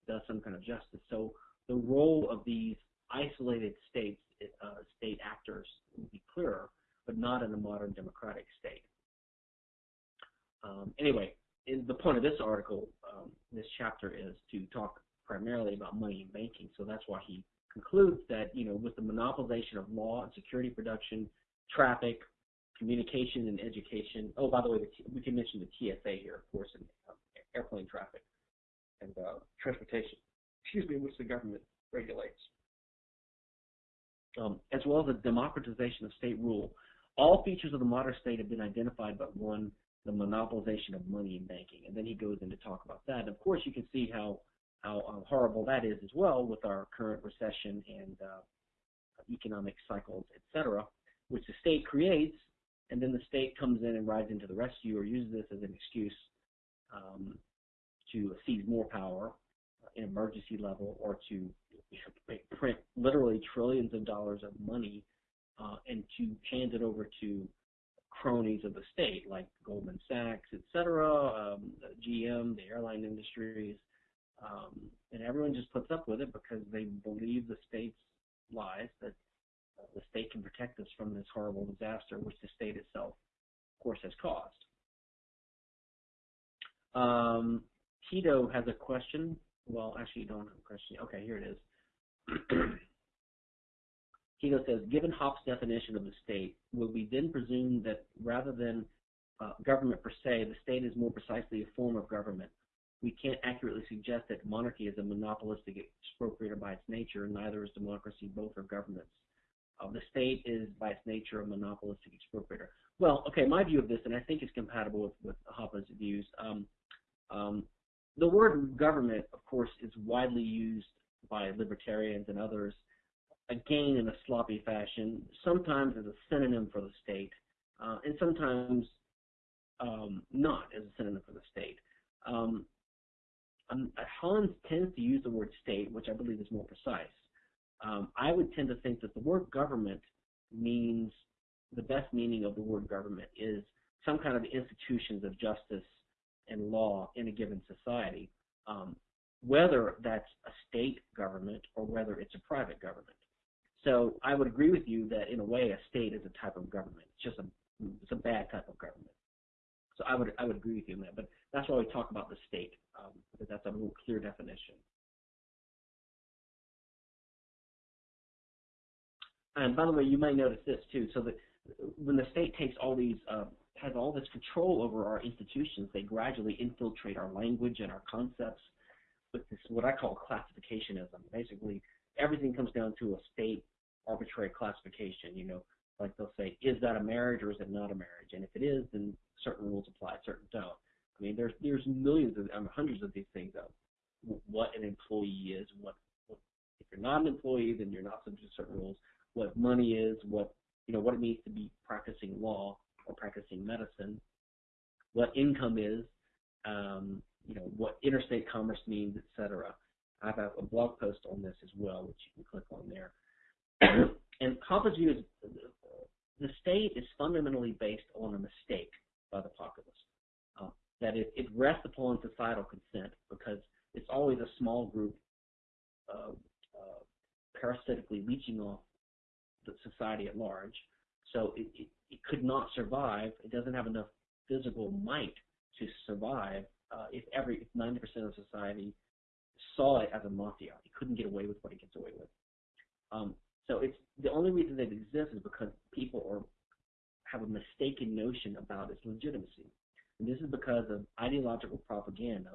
A: does some kind of justice. So the role of these isolated states, uh, state actors, would be clearer, but not in a modern democratic state. Um, anyway, the point of this article, um, this chapter, is to talk primarily about money and banking. So that's why he concludes that, you know, with the monopolization of law and security production, traffic, communication and education. Oh, by the way, we can mention the TSA here, of course, and um, airplane traffic and uh, transportation, excuse me, which the government regulates. Um, as well as the democratization of state rule. All features of the modern state have been identified but one, the monopolization of money and banking. And then he goes in to talk about that. And of course, you can see how, how uh, horrible that is as well with our current recession and uh, economic cycles, etc., which the state creates, and then the state comes in and rides into the rescue or uses this as an excuse um, to seize more power in emergency level or to print literally trillions of dollars of money uh, and to hand it over to cronies of the state like Goldman Sachs, et cetera, um, GM, the airline industries, um, and everyone just puts up with it because they believe the state's lies that the state can protect us from this horrible disaster, which the state itself, of course, has caused. Um, Tito has a question. Well, actually, you don't have a question. Okay, here it is. [clears throat] Tito says, given Hoppes' definition of the state, will we then presume that rather than uh, government per se, the state is more precisely a form of government? We can't accurately suggest that monarchy is a monopolistic expropriator by its nature, and neither is democracy. Both are governments. Uh, the state is, by its nature, a monopolistic expropriator. Well, okay, my view of this, and I think it's compatible with, with Hoppe's views. Um, um, the word government, of course, is widely used by libertarians and others, again in a sloppy fashion, sometimes as a synonym for the state, uh, and sometimes um, not as a synonym for the state. Um, um, Holland tends to use the word state, which I believe is more precise. Um, I would tend to think that the word government means the best meaning of the word government is some kind of institutions of justice and law in a given society, um, whether that's a state government or whether it's a private government. So I would agree with you that in a way a state is a type of government. It's just a it's a bad type of government. So I would I would agree with you on that. But that's why we talk about the state um, because that's a more clear definition. And by the way, you may notice this too. So that when the state takes all these uh, has all this control over our institutions, they gradually infiltrate our language and our concepts with this what I call classificationism. Basically, everything comes down to a state arbitrary classification. You know, like they'll say, is that a marriage or is it not a marriage? And if it is, then certain rules apply, certain don't. I mean, there's there's millions of, I mean, hundreds of these things of what an employee is, what, what if you're not an employee, then you're not subject to certain rules. What money is, what you know, what it means to be practicing law or practicing medicine, what income is, um, you know, what interstate commerce means, etc. I have a blog post on this as well, which you can click on there. [clears throat] and Hoppe's view is the state is fundamentally based on a mistake by the populace. Uh, that it, it, rests upon societal consent because it's always a small group uh, uh, parasitically leeching off the society at large. So it, it, it, could not survive. It doesn't have enough physical might to survive uh, if every if 90% of society saw it as a mafia. It couldn't get away with what it gets away with. Um, so it's the only reason it exists is because people are have a mistaken notion about its legitimacy. And this is because of ideological propaganda,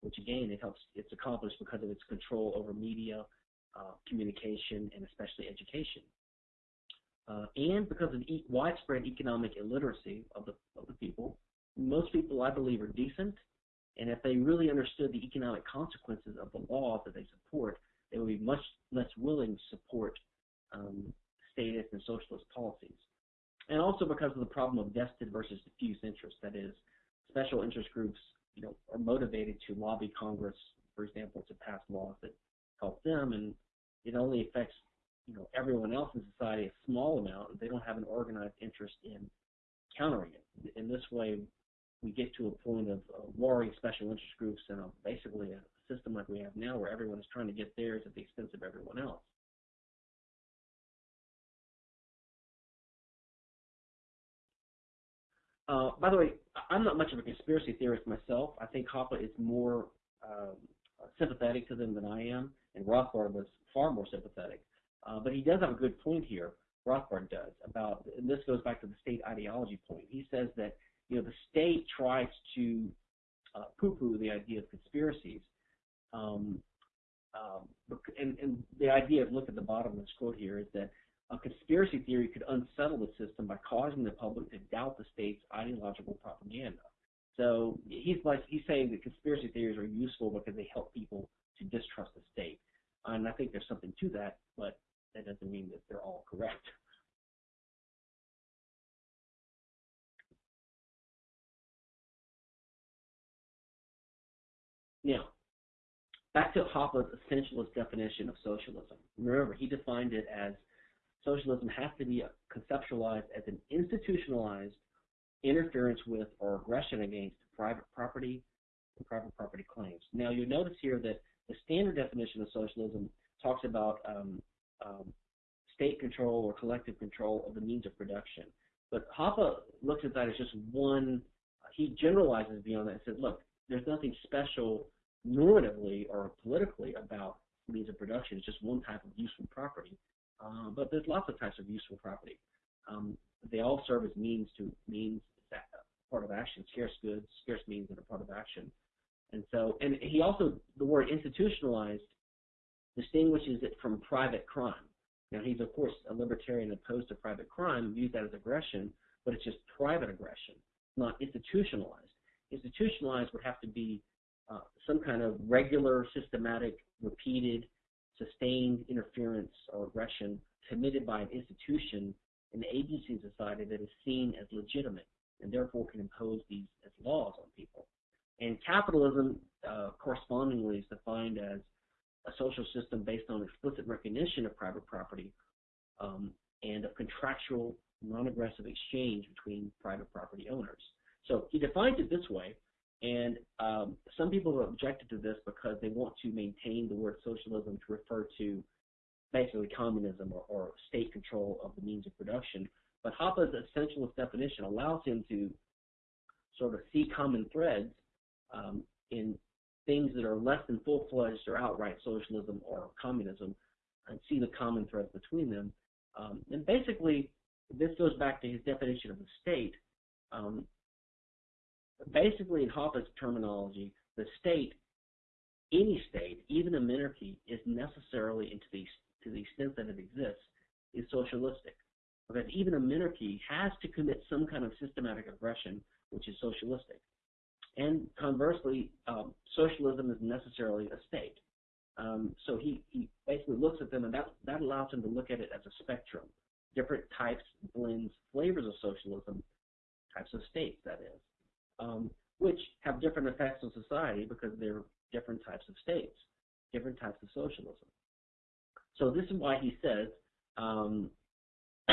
A: which again it helps it's accomplished because of its control over media, uh, communication, and especially education. Uh, and because of e widespread economic illiteracy of the of the people, most people I believe are decent, and if they really understood the economic consequences of the laws that they support, they would be much less willing to support um, statist and socialist policies. And also because of the problem of vested versus diffuse interest. That is, special interest groups, you know, are motivated to lobby Congress, for example, to pass laws that help them, and it only affects, you know, everyone else in society a small amount. They don't have an organized interest in countering it. In this way, we get to a point of uh, warring special interest groups and a, basically a system like we have now where everyone is trying to get theirs at the expense of everyone else. Uh, by the way, I'm not much of a conspiracy theorist myself. I think Hoppe is more um, sympathetic to them than I am, and Rothbard was far more sympathetic. Uh, but he does have a good point here. Rothbard does about, and this goes back to the state ideology point. He says that you know the state tries to uh, poo-poo the idea of conspiracies, um, um, and, and the idea of look at the bottom of this quote here is that a conspiracy theory could unsettle the system by causing the public to doubt the state's ideological propaganda. So he's like he's saying that conspiracy theories are useful because they help people to distrust the state, and I think there's something to that, but that doesn't mean that they're all correct. Now, back to Hoppe's essentialist definition of socialism. Remember, he defined it as socialism has to be conceptualized as an institutionalized interference with or aggression against private property and private property claims. Now, you notice here that the standard definition of socialism talks about um, um, state control or collective control of the means of production. But Hoppe looks at that as just one, he generalizes beyond that and says, look, there's nothing special normatively or politically about means of production. It's just one type of useful property. Uh, but there's lots of types of useful property. Um, they all serve as means to means that part of action, scarce goods, scarce means that are part of action. And so, and he also, the word institutionalized distinguishes it from private crime. Now, he's, of course, a libertarian opposed to private crime, views that as aggression, but it's just private aggression, not institutionalized. Institutionalized would have to be uh, some kind of regular, systematic, repeated sustained interference or aggression committed by an institution, an agency in society that is seen as legitimate and therefore can impose these as laws on people. And capitalism, uh, correspondingly, is defined as a social system based on explicit recognition of private property um, and of contractual, non-aggressive exchange between private property owners. So he defines it this way, and um, some people have objected to this because they want to maintain the word socialism to refer to basically communism or, or state control of the means of production. But Hoppe's essentialist definition allows him to sort of see common threads um, in things that are less than full-fledged or outright socialism or communism and see the common thread between them. Um, and basically, this goes back to his definition of the state. Um, basically, in Hoppe's terminology, the state, any state, even a monarchy, is necessarily, to the, to the extent that it exists, is socialistic. Because even a monarchy has to commit some kind of systematic aggression, which is socialistic. And conversely, um, socialism is necessarily a state. Um, so he, he basically looks at them, and that, that allows him to look at it as a spectrum. Different types, blends, flavors of socialism, types of states, that is um, which have different effects on society because they're different types of states, different types of socialism. So this is why he says um, [coughs]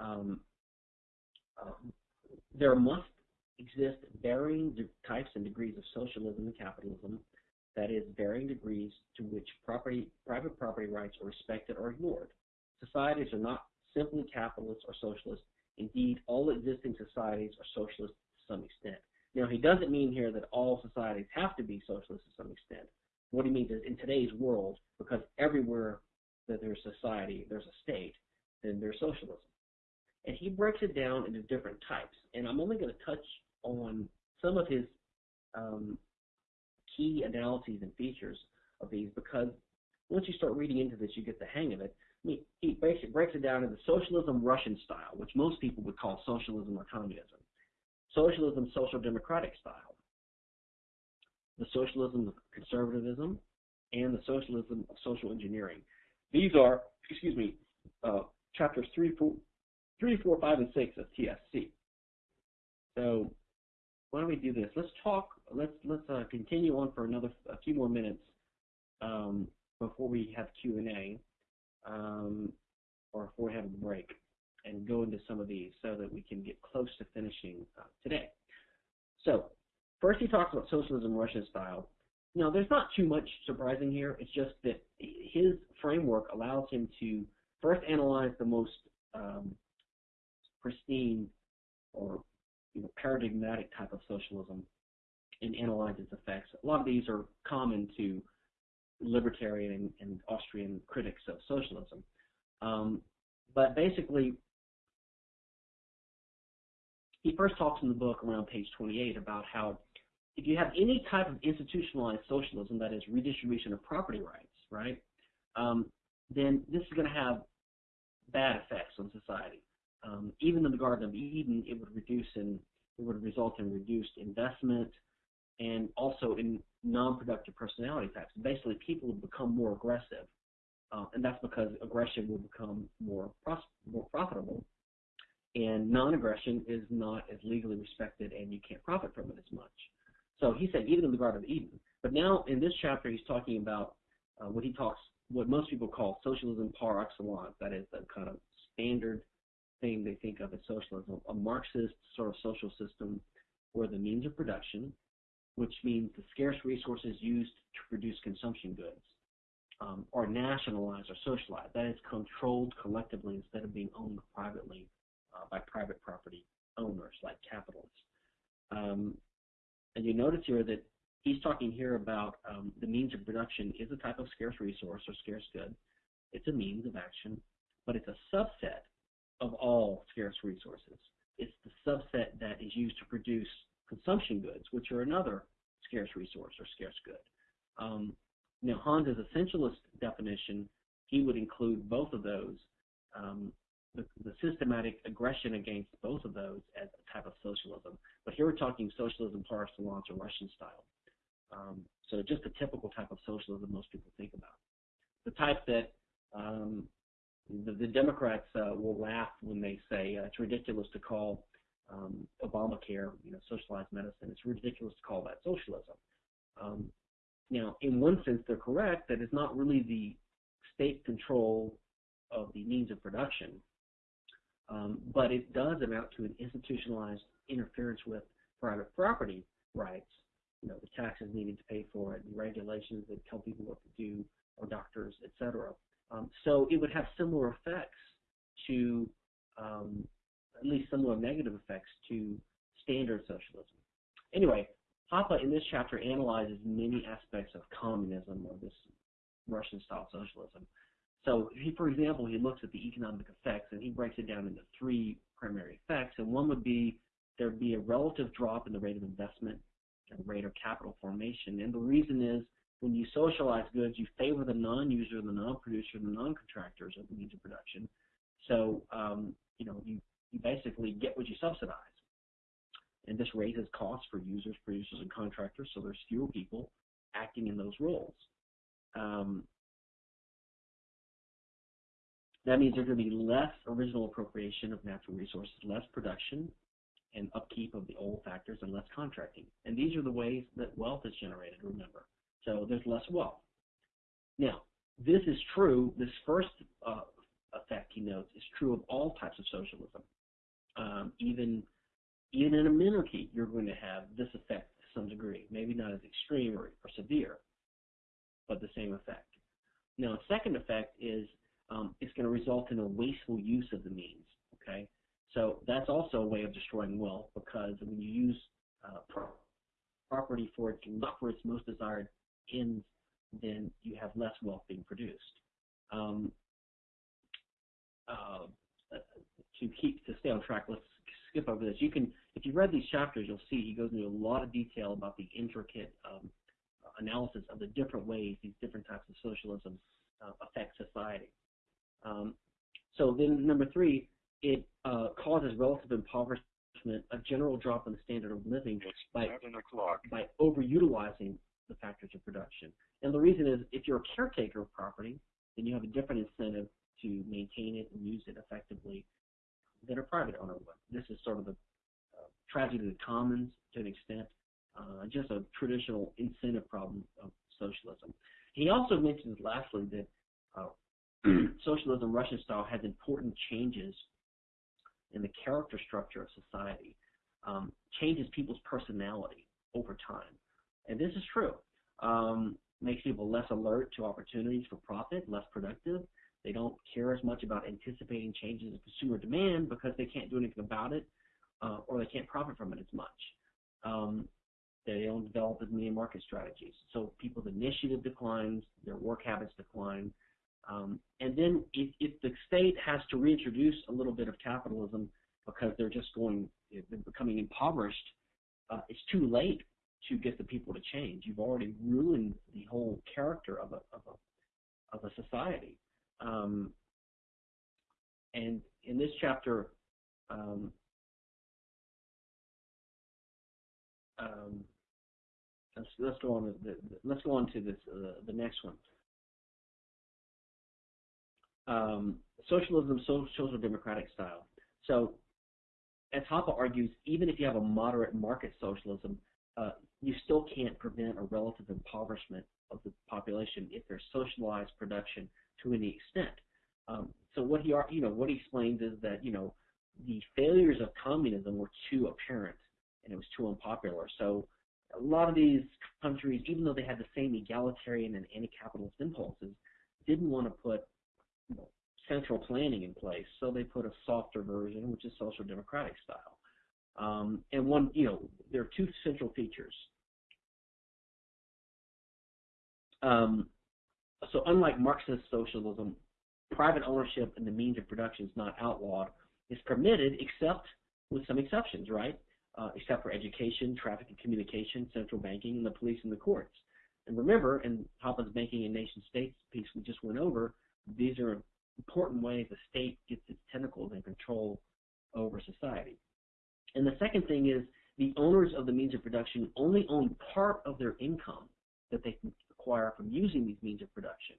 A: um, um, there must exist varying types and degrees of socialism and capitalism, that is, varying degrees to which property, private property rights are respected or ignored. Societies are not simply capitalist or socialist. Indeed, all existing societies are socialist to some extent. Now, he doesn't mean here that all societies have to be socialist to some extent. What he means is in today's world, because everywhere that there's society, there's a state, then there's socialism. And he breaks it down into different types. And I'm only going to touch on some of his um, key analyses and features of these because once you start reading into this, you get the hang of it. I mean, he basically breaks it down into the socialism Russian style, which most people would call socialism or communism socialism social democratic style, the socialism of conservatism, and the socialism of social engineering. These are, excuse me, uh, chapters three, four, three, four, five, and six of TSC. So why don't we do this? Let's talk. Let's let's uh, continue on for another a few more minutes um, before we have Q and A, um, or before we have a break, and go into some of these so that we can get close to finishing uh, today. So first, he talks about socialism Russian style. Now, there's not too much surprising here. It's just that his framework allows him to first analyze the most um, pristine or you know, paradigmatic type of socialism and analyze its effects. A lot of these are common to libertarian and, and Austrian critics of socialism. Um, but basically, he first talks in the book around page 28 about how if you have any type of institutionalized socialism, that is redistribution of property rights, right, um, then this is going to have bad effects on society. Um, even in the Garden of Eden, it would reduce in it would result in reduced investment and also in non-productive personality types. Basically, people would become more aggressive, uh, and that's because aggression will become more pros- more profitable, and non-aggression is not as legally respected, and you can't profit from it as much. So he said even in the Garden of Eden. But now in this chapter, he's talking about uh, what he talks, what most people call socialism par excellence. That is the kind of standard thing they think of as socialism, a Marxist sort of social system where the means of production, which means the scarce resources used to produce consumption goods, um, are nationalized or socialized. That is controlled collectively instead of being owned privately uh, by private property owners like capitalists. Um, and you notice here that he's talking here about um, the means of production is a type of scarce resource or scarce good. It's a means of action, but it's a subset of all scarce resources. It's the subset that is used to produce consumption goods, which are another scarce resource or scarce good. Um, now, Hans's essentialist definition, he would include both of those, um, the, the, systematic aggression against both of those as a type of socialism. But here we're talking socialism par excellence or Russian style. Um, so just a typical type of socialism most people think about. The type that um, the, the Democrats uh, will laugh when they say uh, it's ridiculous to call um, Obamacare, you know, socialized medicine. It's ridiculous to call that socialism. Um, now, in one sense, they're correct that it's not really the state control of the means of production, um, but it does amount to an institutionalized interference with private property rights. You know, the taxes needed to pay for it, the regulations that tell people what to do, or doctors, etc. Um, so it would have similar effects to, um, at least similar negative effects to standard socialism. Anyway, Hoppe in this chapter analyzes many aspects of communism or this Russian-style socialism. So, he, for example, he looks at the economic effects and he breaks it down into three primary effects. And one would be there'd be a relative drop in the rate of investment and rate of capital formation. And the reason is when you socialize goods, you favor the non-user, the non-producer, the non-contractors of the means of production. So, um, you know, you, you basically get what you subsidize. And this raises costs for users, producers, and contractors, so there's fewer people acting in those roles. Um, that means there's going to be less original appropriation of natural resources, less production and upkeep of the old factors, and less contracting. And these are the ways that wealth is generated, remember. So there's less wealth. Now, this is true, this first uh, effect he notes is true of all types of socialism. Um, even, even in a monarchy, you're going to have this effect to some degree, maybe not as extreme or, or severe, but the same effect. Now, a second effect is um, it's going to result in a wasteful use of the means. Okay, so that's also a way of destroying wealth because when you use uh, property for its for its most desired ends, then you have less wealth being produced. Um, uh, to keep to stay on track, let's skip over this. You can, if you read these chapters, you'll see he goes into a lot of detail about the intricate um, analysis of the different ways these different types of socialism uh, affect society. Um, so then, number three, it uh, causes relative impoverishment, a general drop in the standard of living by, by overutilizing the factors of production. And the reason is if you're a caretaker of property, then you have a different incentive to maintain it and use it effectively than a private owner would. This is sort of the uh, tragedy of the commons to an extent, uh, just a traditional incentive problem of socialism. He also mentions, lastly, that uh, [clears throat] socialism, Russian style, has important changes in the character structure of society, um, changes people's personality over time. And this is true. Um, makes people less alert to opportunities for profit, less productive. They don't care as much about anticipating changes in consumer demand because they can't do anything about it uh, or they can't profit from it as much. Um, they don't develop as many market strategies. So people's initiative declines, their work habits decline. Um, and then if, if, the state has to reintroduce a little bit of capitalism because they're just going, they're becoming impoverished, uh, it's too late to get the people to change. You've already ruined the whole character of a, of a, of a society. Um, and in this chapter, um, um, let's, let's go on. The, the, let's go on to this, uh, the next one. Um, socialism, social democratic style. So, as Hoppe argues, even if you have a moderate market socialism, uh, you still can't prevent a relative impoverishment of the population if there's socialized production to any extent. Um, so what he, you know, what he explains is that you know the failures of communism were too apparent and it was too unpopular. So a lot of these countries, even though they had the same egalitarian and anti-capitalist impulses, didn't want to put you know, central planning in place. So they put a softer version, which is social democratic style. Um, and one, you know, there are two central features. Um, so unlike Marxist socialism, private ownership and the means of production is not outlawed. It's permitted except with some exceptions, right? Uh, except for education, traffic and communication, central banking, and the police and the courts. And remember, in Hoppe's Banking and Nation States piece we just went over, these are important ways the state gets its tentacles and control over society. And the second thing is the owners of the means of production only own part of their income that they can acquire from using these means of production.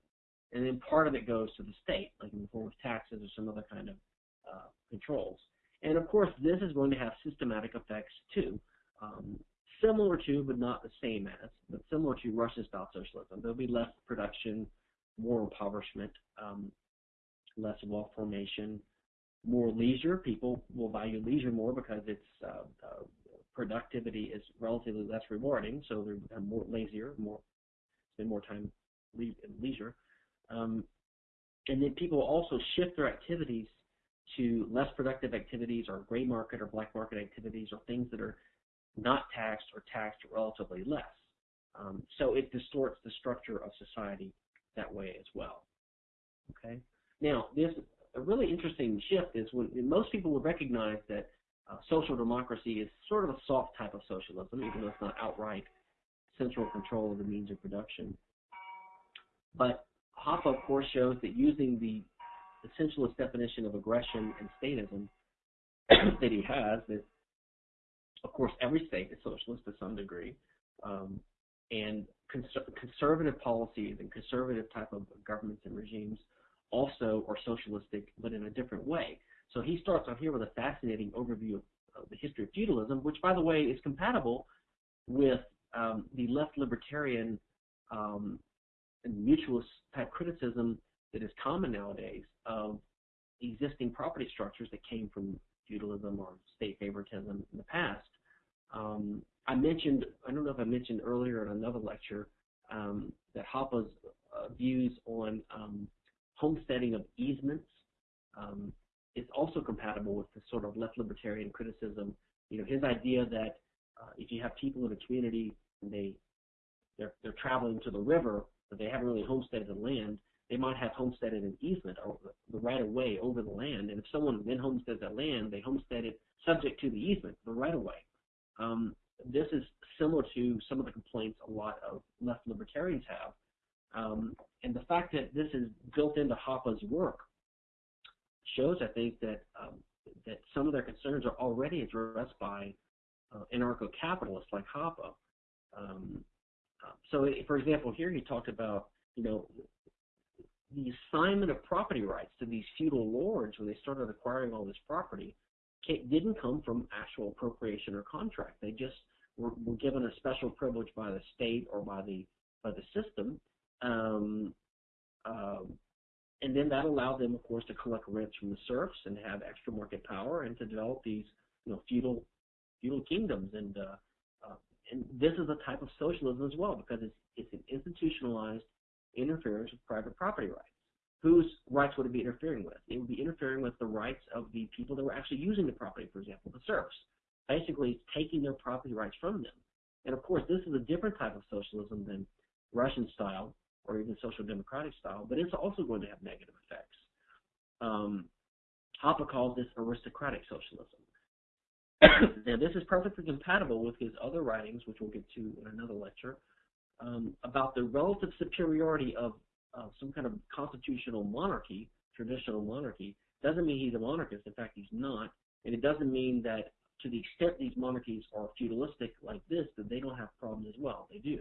A: And then part of it goes to the state, like in the form of taxes or some other kind of uh, controls. And of course, this is going to have systematic effects too, um, similar to, but not the same as, but similar to Russian-style socialism. There'll be less production, more impoverishment, um, less wealth formation, more leisure. People will value leisure more because its uh, uh, productivity is relatively less rewarding, so they become more lazier, more spend more time in leisure. Um, and then people also shift their activities to less productive activities or gray market or black market activities or things that are not taxed or taxed relatively less. Um, so it distorts the structure of society that way as well. Okay. Now, this a really interesting shift is when most people would recognize that uh, social democracy is sort of a soft type of socialism, even though it's not outright central control of the means of production. But Hoppe, of course, shows that using the essentialist definition of aggression and statism [coughs] that he has, that of course every state is socialist to some degree, um, and cons conservative policies and conservative type of governments and regimes also are socialistic, but in a different way. So he starts on here with a fascinating overview of, of the history of feudalism, which, by the way, is compatible with um, the left libertarian um, and mutualist type criticism that is common nowadays of existing property structures that came from feudalism or state favoritism in the past. Um, I mentioned, I don't know if I mentioned earlier in another lecture, um, that Hoppe's uh, views on um, homesteading of easements um, is also compatible with the sort of left libertarian criticism. You know, his idea that uh, if you have people in a community and they they're, they're traveling to the river, but they haven't really homesteaded the land, they might have homesteaded an easement or the right of way over the land. And if someone then homesteads that land, they homestead it subject to the easement, the right of way. Um, this is similar to some of the complaints a lot of left libertarians have um, and the fact that this is built into Hoppe's work shows, I think, that um, that some of their concerns are already addressed by uh, anarcho-capitalists like Hoppe. Um, uh, so, for example, here he talked about, you know, the assignment of property rights to these feudal lords when they started acquiring all this property didn't come from actual appropriation or contract. They just were, were given a special privilege by the state or by the by the system, um, um, and then that allowed them, of course, to collect rents from the serfs and have extra market power and to develop these, you know, feudal feudal kingdoms. And uh, uh, and this is a type of socialism as well because it's it's an institutionalized interference with private property rights. Whose rights would it be interfering with? It would be interfering with the rights of the people that were actually using the property, for example, the serfs. Basically, it's taking their property rights from them. And of course, this is a different type of socialism than Russian style or even social democratic style, but it's also going to have negative effects. Um, Hoppe calls this aristocratic socialism. [coughs] now, this is perfectly compatible with his other writings, which we'll get to in another lecture, um, about the relative superiority of some kind of constitutional monarchy, traditional monarchy. Doesn't mean he's a monarchist. In fact, he's not. And it doesn't mean that to the extent these monarchies are feudalistic like this, that they don't have problems as well. They do.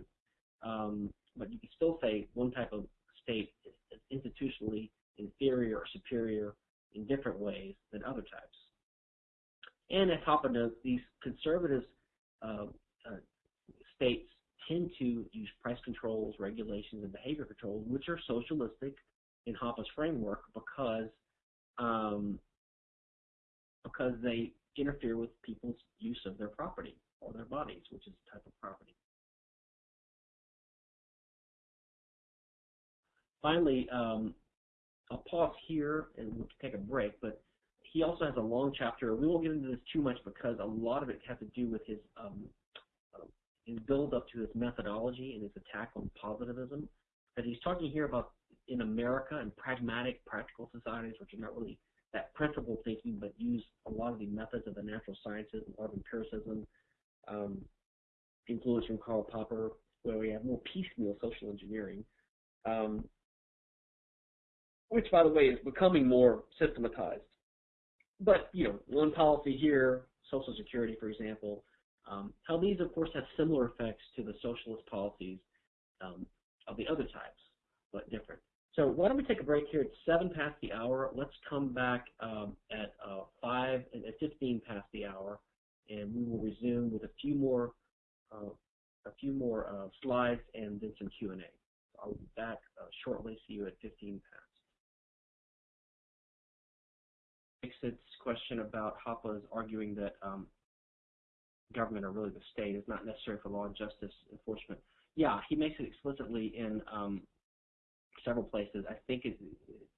A: Um, but you can still say one type of state is institutionally inferior or superior in different ways than other types. And as Hoppe notes, these conservative uh, uh, states tend to use price controls, regulations, and behavior controls, which are socialistic in Hoppe's framework because um, because they interfere with people's use of their property or their bodies, which is a type of property. Finally, um, I'll pause here and we'll take a break, but he also has a long chapter. We won't get into this too much because a lot of it has to do with his um, uh, his build up to his methodology and his attack on positivism. But he's talking here about in America and pragmatic, practical societies, which are not really that principle thinking, but use a lot of the methods of the natural sciences, a lot of empiricism, um, influence from Karl Popper, where we have more piecemeal social engineering. Um, which, by the way, is becoming more systematized. But, you know, one policy here, Social Security, for example, um, how these, of course, have similar effects to the socialist policies um, of the other types, but different. So why don't we take a break here? It's 7 past the hour. Let's come back um, at uh, 5 and at 15 past the hour, and we will resume with a few more uh, a few more uh, slides and then some Q&A. I'll be back uh, shortly. See you at 15 past. Its question about Hoppe's arguing that um, government or really the state is not necessary for law and justice enforcement. Yeah, he makes it explicitly in um, several places. I think it,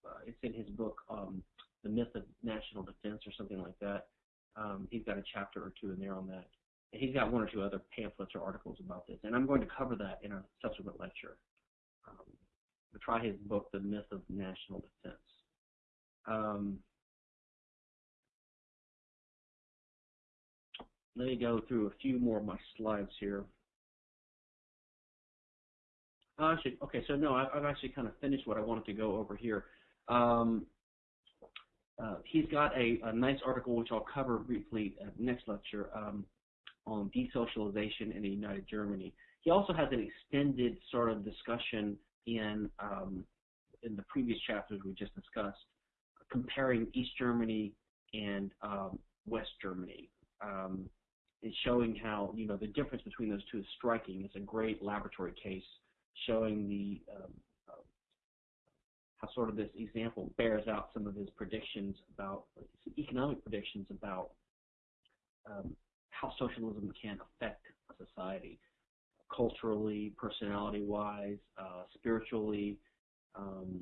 A: uh, it's in his book, um, The Myth of National Defense or something like that. Um, he's got a chapter or two in there on that. And he's got one or two other pamphlets or articles about this. And I'm going to cover that in a subsequent lecture. Um, try his book, The Myth of National Defense. Um, let me go through a few more of my slides here. Uh, actually, okay, so no, I've, actually kind of finished what I wanted to go over here. Um, uh, he's got a, a, nice article which I'll cover briefly at next lecture um, on desocialization in the United Germany. He also has an extended sort of discussion in um, in the previous chapters we just discussed, comparing East Germany and um, West Germany. Is showing how you know the difference between those two is striking. It's a great laboratory case showing the um, uh, how sort of this example bears out some of his predictions about economic predictions about um, how socialism can affect a society culturally, personality-wise, uh, spiritually, um,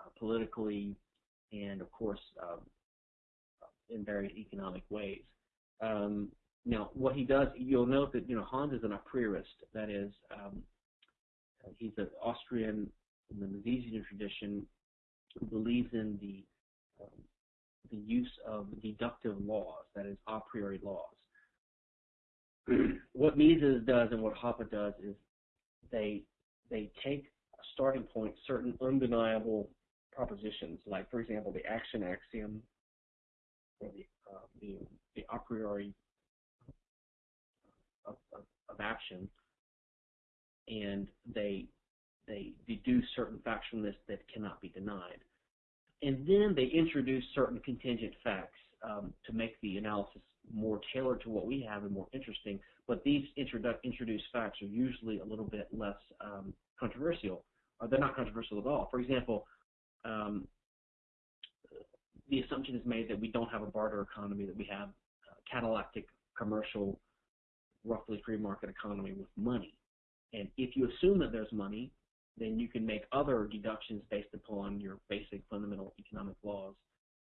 A: uh, politically, and of course um, in various economic ways. Um, now, what he does, you'll note that you know Hans is an a priorist. That is, um, he's an Austrian in the Misesian tradition who believes in the um, the use of deductive laws, that is, a priori laws. [clears throat] what Mises does and what Hoppe does is they they take a starting point, certain undeniable propositions, like for example the action axiom or the uh, the, the a priori of, of, of action, and they they deduce certain facts from this that cannot be denied. And then they introduce certain contingent facts um, to make the analysis more tailored to what we have and more interesting. But these introdu- introduced facts are usually a little bit less um, controversial, or they're not controversial at all. For example, um, the assumption is made that we don't have a barter economy, that we have a catallactic commercial, roughly free market economy with money. And if you assume that there's money, then you can make other deductions based upon your basic fundamental economic laws,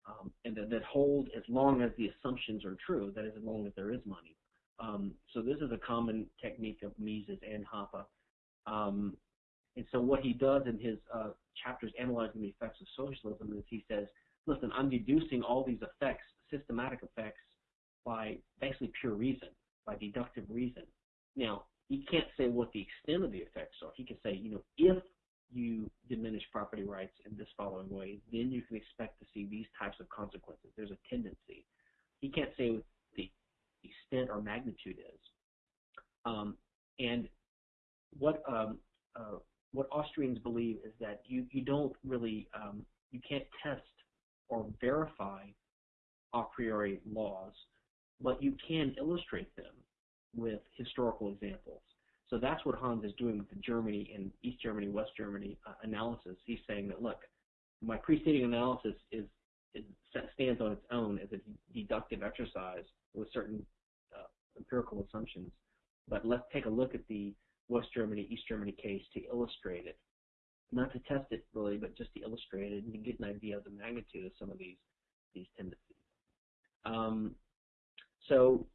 A: um, and that, that hold as long as the assumptions are true, that is, as long as there is money. Um, so this is a common technique of Mises and Hoppe. Um, and so what he does in his uh, chapters analyzing the effects of socialism is he says, listen, I'm deducing all these effects, systematic effects, by basically pure reason, by deductive reason. Now, he can't say what the extent of the effects are. He can say, you know, if you diminish property rights in this following way, then you can expect to see these types of consequences. There's a tendency. He can't say what the extent or magnitude is. Um, and what um, uh, what Austrians believe is that you you don't really um, you can't test or verify a priori laws, but you can illustrate them with historical examples. So that's what Hans is doing with the Germany and East Germany, West Germany uh, analysis. He's saying that, look, my preceding analysis is, is stands on its own as a deductive exercise with certain uh, empirical assumptions. But let's take a look at the West Germany, East Germany case to illustrate it. Not to test it really, but just to illustrate it and to get an idea of the magnitude of some of these these tendencies. Um, so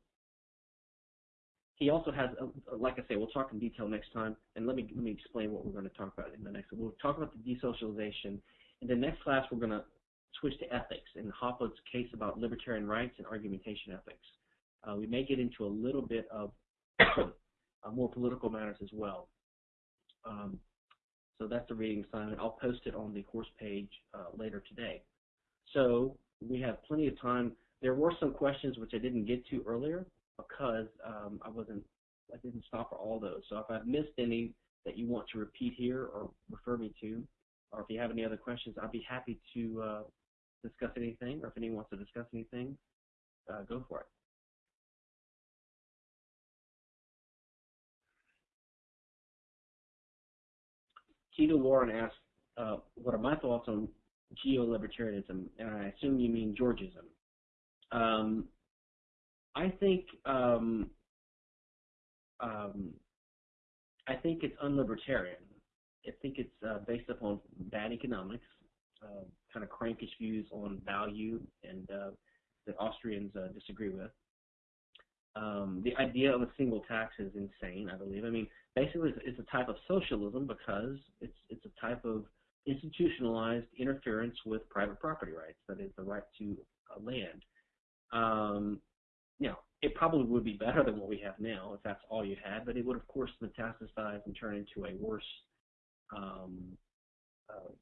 A: he also has, a, like I say, we'll talk in detail next time, and let me let me explain what we're going to talk about in the next. We'll talk about the desocialization. In the next class, we're going to switch to ethics and Hoppe's case about libertarian rights and argumentation ethics. Uh, we may get into a little bit of [coughs] uh, more political matters as well. Um, so that's the reading assignment. I'll post it on the course page uh, later today. So we have plenty of time. There were some questions which I didn't get to earlier because um, I wasn't, I didn't stop for all those. So if I've missed any that you want to repeat here or refer me to, or if you have any other questions, I'd be happy to uh, discuss anything, or if anyone wants to discuss anything, uh, go for it. Keto Warren asked, uh, what are my thoughts on geo-libertarianism? And I assume you mean Georgism. Um, I think um, um, I think it's unlibertarian. I think it's uh, based upon bad economics, uh, kind of crankish views on value, and uh, that Austrians uh, disagree with. Um, the idea of a single tax is insane. I believe. I mean, basically, it's, a type of socialism because it's it's a type of institutionalized interference with private property rights. That is the right to uh, land. Um, you know, it probably would be better than what we have now if that's all you had, but it would, of course, metastasize and turn into a worse, um, uh,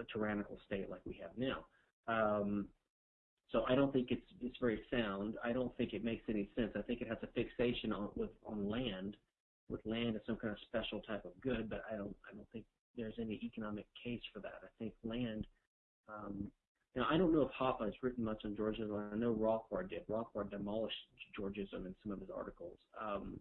A: a tyrannical state like we have now. Um, so I don't think it's it's very sound. I don't think it makes any sense. I think it has a fixation on with on land, with land as some kind of special type of good, but I don't I don't think there's any economic case for that. I think land um, now, I don't know if Hoppe has written much on Georgism. I know Rothbard did. Rothbard demolished Georgism in some of his articles. Um,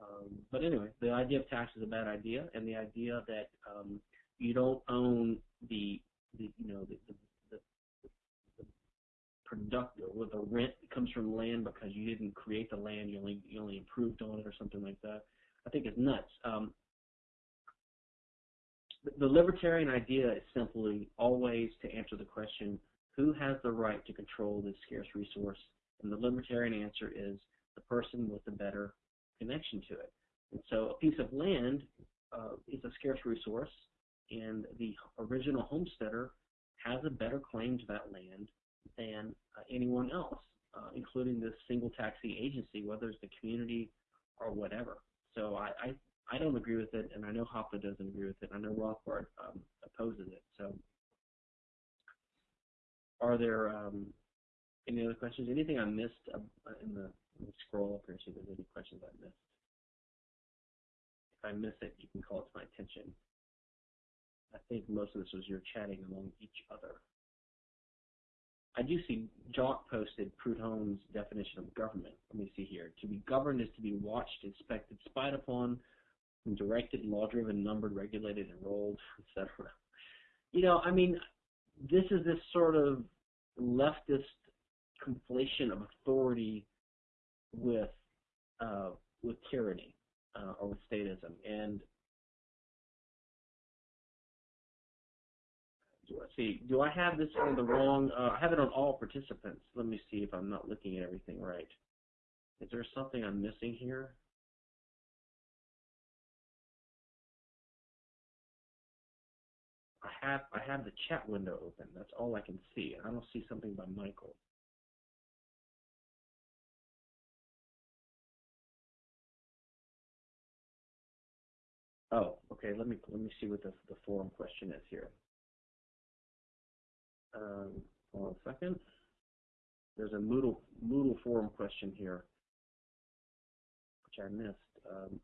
A: um, but anyway, the idea of tax is a bad idea, and the idea that um, you don't own the, the you know, the, the, the, the productive or the rent that comes from land because you didn't create the land, you only you only improved on it or something like that. I think is nuts. Um, the libertarian idea is simply always to answer the question, who has the right to control this scarce resource? And the libertarian answer is the person with the better connection to it. And so a piece of land uh, is a scarce resource, and the original homesteader has a better claim to that land than uh, anyone else, uh, including this single taxing agency, whether it's the community or whatever. So I, I I don't agree with it, and I know Hoppe doesn't agree with it. I know Rothbard um, opposes it. So, are there um, any other questions? Anything I missed uh, in the scroll up here? See if there's any questions I missed. If I miss it, you can call it to my attention. I think most of this was your chatting among each other. I do see Jock posted Proudhon's definition of government. Let me see here. To be governed is to be watched, inspected, spied upon, directed, law-driven, numbered, regulated, enrolled, etc. You know, I mean, this is this sort of leftist conflation of authority with uh, with tyranny uh, or with statism, and let's see, do I have this on the wrong, uh, I have it on all participants. Let me see if I'm not looking at everything right. Is there something I'm missing here? I have I have the chat window open. That's all I can see. I don't see something by Michael. Oh, okay. Let me let me see what the the forum question is here. Um, hold on a second. There's a Moodle Moodle forum question here, which I missed. Um,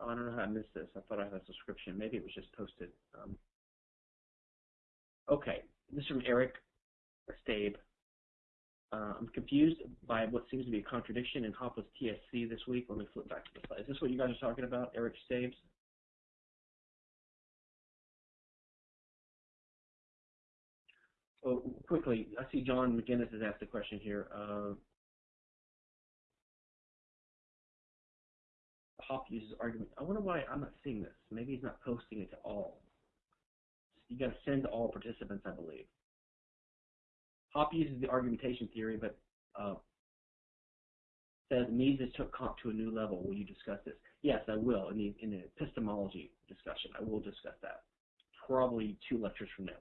A: oh, I don't know how I missed this. I thought I had a subscription. Maybe it was just posted. Um, okay, this is from Eric Stabe. Uh, I'm confused by what seems to be a contradiction in Hoppe's TSC this week. Let me flip back to the slide. Is this what you guys are talking about, Eric Stabes? Oh, quickly, I see John McGinnis has asked a question here. Uh, Hoppe uses argument. I wonder why I'm not seeing this. Maybe he's not posting it to all. You got to send to all participants, I believe. Hoppe uses the argumentation theory, but uh, says Mises took Kant to a new level. Will you discuss this? Yes, I will in the in the epistemology discussion. I will discuss that. Probably two lectures from now.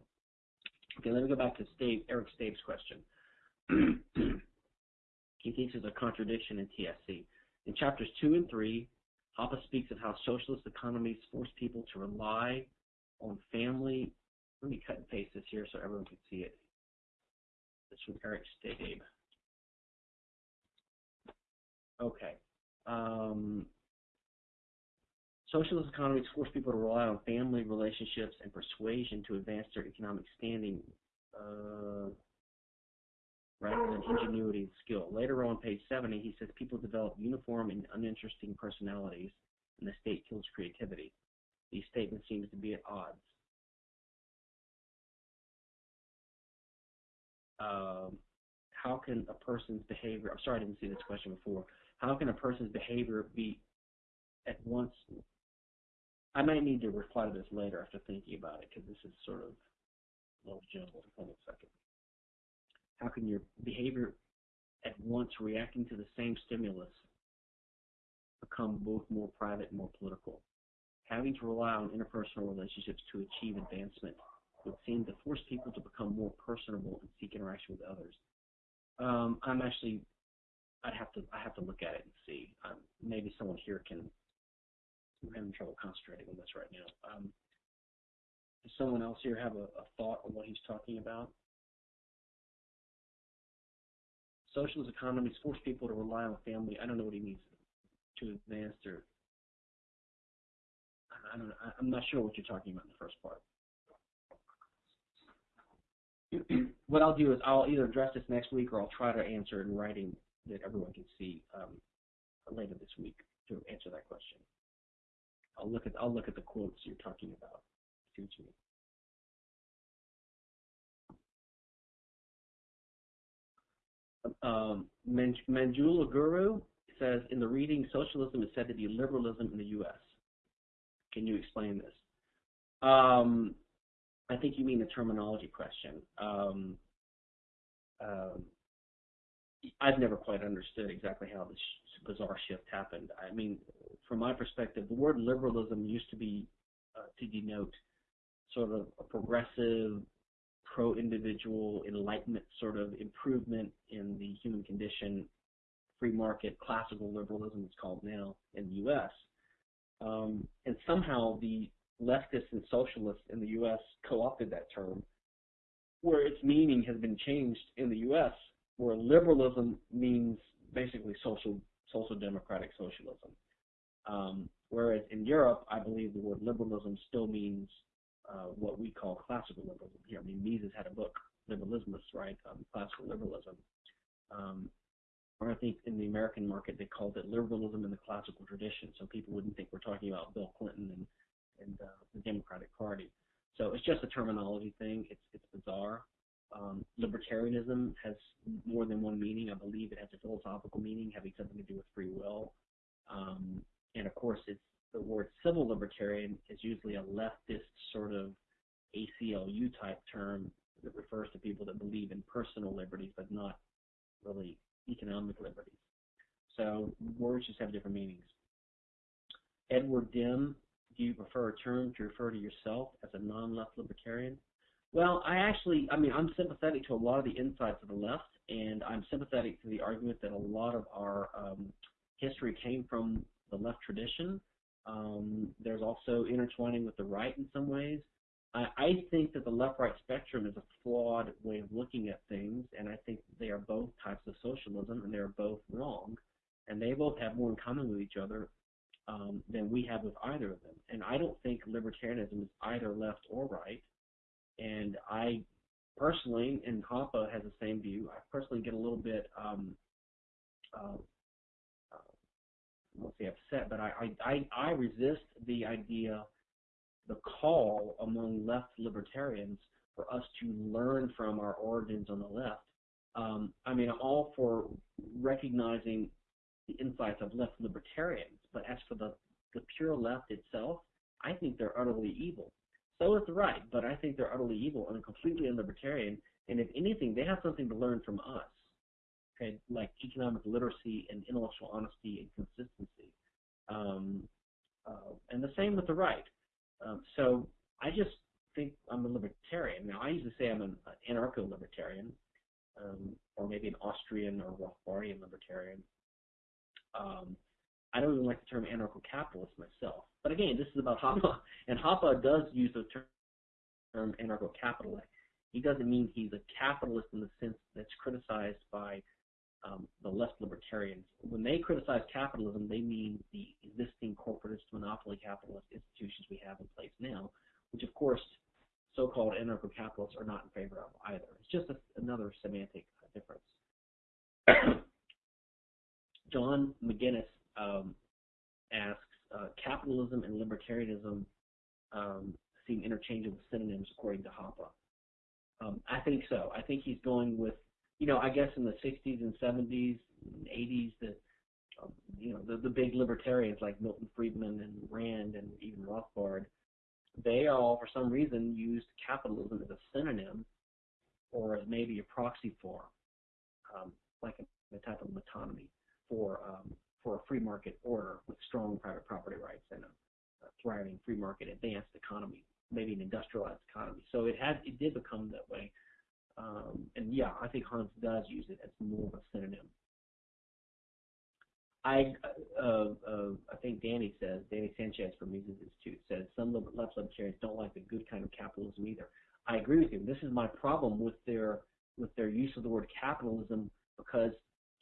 A: Okay, let me go back to Stave, Eric Stave's question. [clears throat] he thinks there's a contradiction in TSC. In chapters two and three, Hoppe speaks of how socialist economies force people to rely on family. Let me cut and paste this here so everyone can see it. This from Eric Stabe. Okay. Um, Socialist economies force people to rely on family relationships and persuasion to advance their economic standing uh, rather than ingenuity and skill. Later on, page 70, he says people develop uniform and uninteresting personalities, and the state kills creativity. These statements seem to be at odds. Um, how can a person's behavior, I'm sorry I didn't see this question before, how can a person's behavior be at once I might need to reply to this later after thinking about it because this is sort of a little jumbled. Hold on a second. How can your behavior at once reacting to the same stimulus become both more private and more political? Having to rely on interpersonal relationships to achieve advancement would seem to force people to become more personable and seek interaction with others. Um, I'm actually, I'd have to, I have to look at it and see. Um, maybe someone here can I'm having trouble concentrating on this right now. Um, does someone else here have a, a thought on what he's talking about? Socialist economies force people to rely on family. I don't know what he means to advance their. I don't. Know, I'm not sure what you're talking about in the first part. [clears throat] what I'll do is I'll either address this next week or I'll try to answer in writing that everyone can see um, later this week to answer that question. I'll look at I'll look at the quotes you're talking about. Excuse me. Um, Manjula Guru says in the reading, socialism is said to be liberalism in the U.S. Can you explain this? Um, I think you mean the terminology question. Um, um, I've never quite understood exactly how this bizarre shift happened. I mean, from my perspective, the word liberalism used to be uh, to denote sort of a progressive, pro-individual, enlightenment sort of improvement in the human condition, free market, classical liberalism it's called now in the U.S. Um, and somehow the leftists and socialists in the U.S. co-opted that term, where its meaning has been changed in the U.S., where liberalism means basically social social democratic socialism. Um, whereas in Europe, I believe the word liberalism still means uh, what we call classical liberalism here. I mean, Mises had a book, Liberalismus, right? Um, classical liberalism. Um, or I think in the American market they called it liberalism in the classical tradition, so people wouldn't think we're talking about Bill Clinton and and uh, the Democratic Party. So it's just a terminology thing. It's it's bizarre. Um, libertarianism has more than one meaning. I believe it has a philosophical meaning having something to do with free will. Um, and of course, it's the word civil libertarian is usually a leftist sort of ACLU type term that refers to people that believe in personal liberties but not really economic liberties. So words just have different meanings. Edward Dim, do you prefer a term to refer to yourself as a non-left libertarian? Well, I actually, I mean, I'm sympathetic to a lot of the insights of the left, and I'm sympathetic to the argument that a lot of our um, history came from the left tradition. Um, there's also intertwining with the right in some ways. I, I think that the left-right spectrum is a flawed way of looking at things, and I think they are both types of socialism, and they are both wrong, and they both have more in common with each other um, than we have with either of them. And I don't think libertarianism is either left or right. And I personally, and Hoppe has the same view. I personally get a little bit, um, uh, I won't say upset, but I, I, I resist the idea the call among left libertarians for us to learn from our origins on the left. Um, I mean, I'm all for recognizing the insights of left libertarians, but as for the, the pure left itself, I think they're utterly evil. So is the right, but I think they're utterly evil and completely unlibertarian. And if anything, they have something to learn from us, like economic literacy and intellectual honesty and consistency. Um, uh, and the same with the right. Um, so I just think I'm a libertarian. Now, I usually say I'm an anarcho-libertarian, um, or maybe an Austrian or Rothbardian libertarian. Um, I don't even like the term anarcho-capitalist myself. But again, this is about Hoppe, [laughs] and Hoppe does use the term anarcho-capitalist. He doesn't mean he's a capitalist in the sense that's criticized by um, the left libertarians. When they criticize capitalism, they mean the existing corporatist, monopoly capitalist institutions we have in place now, which of course so-called anarcho-capitalists are not in favor of either. It's just a, another semantic difference. [coughs] John McGinnis um, asks, uh, capitalism and libertarianism um, seem interchangeable synonyms according to Hoppe. Um, I think so. I think he's going with you know, I guess in the 60s and 70s, and 80s, the you know the, the big libertarians like Milton Friedman and Rand and even Rothbard, they all for some reason used capitalism as a synonym or as maybe a proxy for, um, like a, a, type of metonymy for um, for a free market order with strong private property rights and a, a thriving free market advanced economy, maybe an industrialized economy. So it had it did become that way. Um, and yeah, I think Hans does use it as more of a synonym. I uh, uh, I think Danny says Danny Sanchez from Mises Institute says some left libertarians don't like the good kind of capitalism either. I agree with you. This is my problem with their with their use of the word capitalism because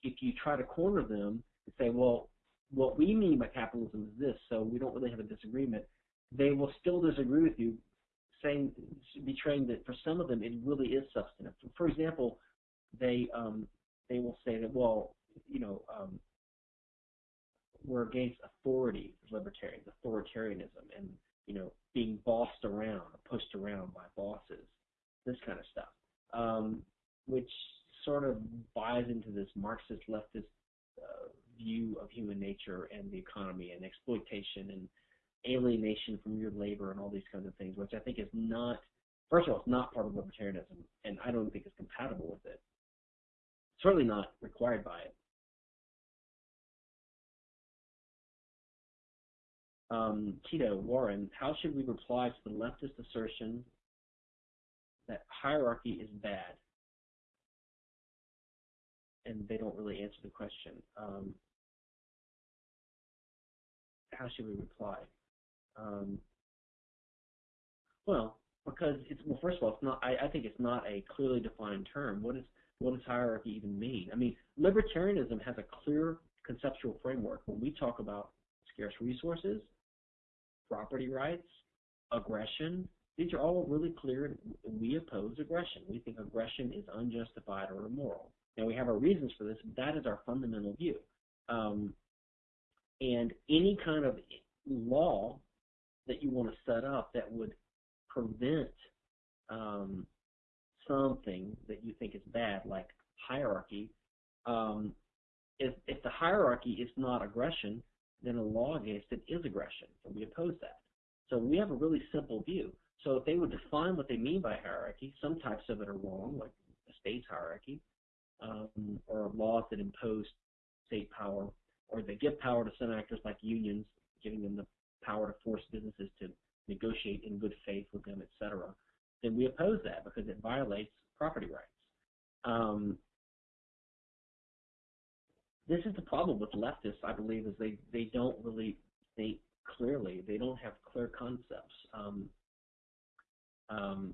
A: if you try to corner them and say, well, what we mean by capitalism is this, so we don't really have a disagreement, they will still disagree with you saying, betraying that for some of them it really is substantive. For example, they um, they will say that well, you know, um, we're against authority, libertarians, authoritarianism, and you know, being bossed around, pushed around by bosses, this kind of stuff, um, which sort of buys into this Marxist leftist uh, view of human nature and the economy and exploitation and alienation from your labor and all these kinds of things, which I think is not, first of all, it's not part of libertarianism, and I don't think it's compatible with it. Certainly not required by it. Um, Tito, Warren, how should we reply to the leftist assertion that hierarchy is bad? And they don't really answer the question. Um, how should we reply? Um, well, because it's well, first of all, it's not. I, I think it's not a clearly defined term. What is what does hierarchy even mean? I mean, libertarianism has a clear conceptual framework. When we talk about scarce resources, property rights, aggression. These are all really clear. We oppose aggression. We think aggression is unjustified or immoral. Now we have our reasons for this. But that is our fundamental view. Um, and any kind of law that you want to set up that would prevent um, something that you think is bad, like hierarchy, um, if, if the hierarchy is not aggression, then a law against it is aggression, and we oppose that. So we have a really simple view. So if they would define what they mean by hierarchy, some types of it are wrong, like the state's hierarchy, um, or laws that impose state power, or they give power to some actors like unions, giving them the power to force businesses to negotiate in good faith with them, etc., then we oppose that because it violates property rights. Um, this is the problem with leftists, I believe, is they, they don't really think clearly. They don't have clear concepts. Um, um,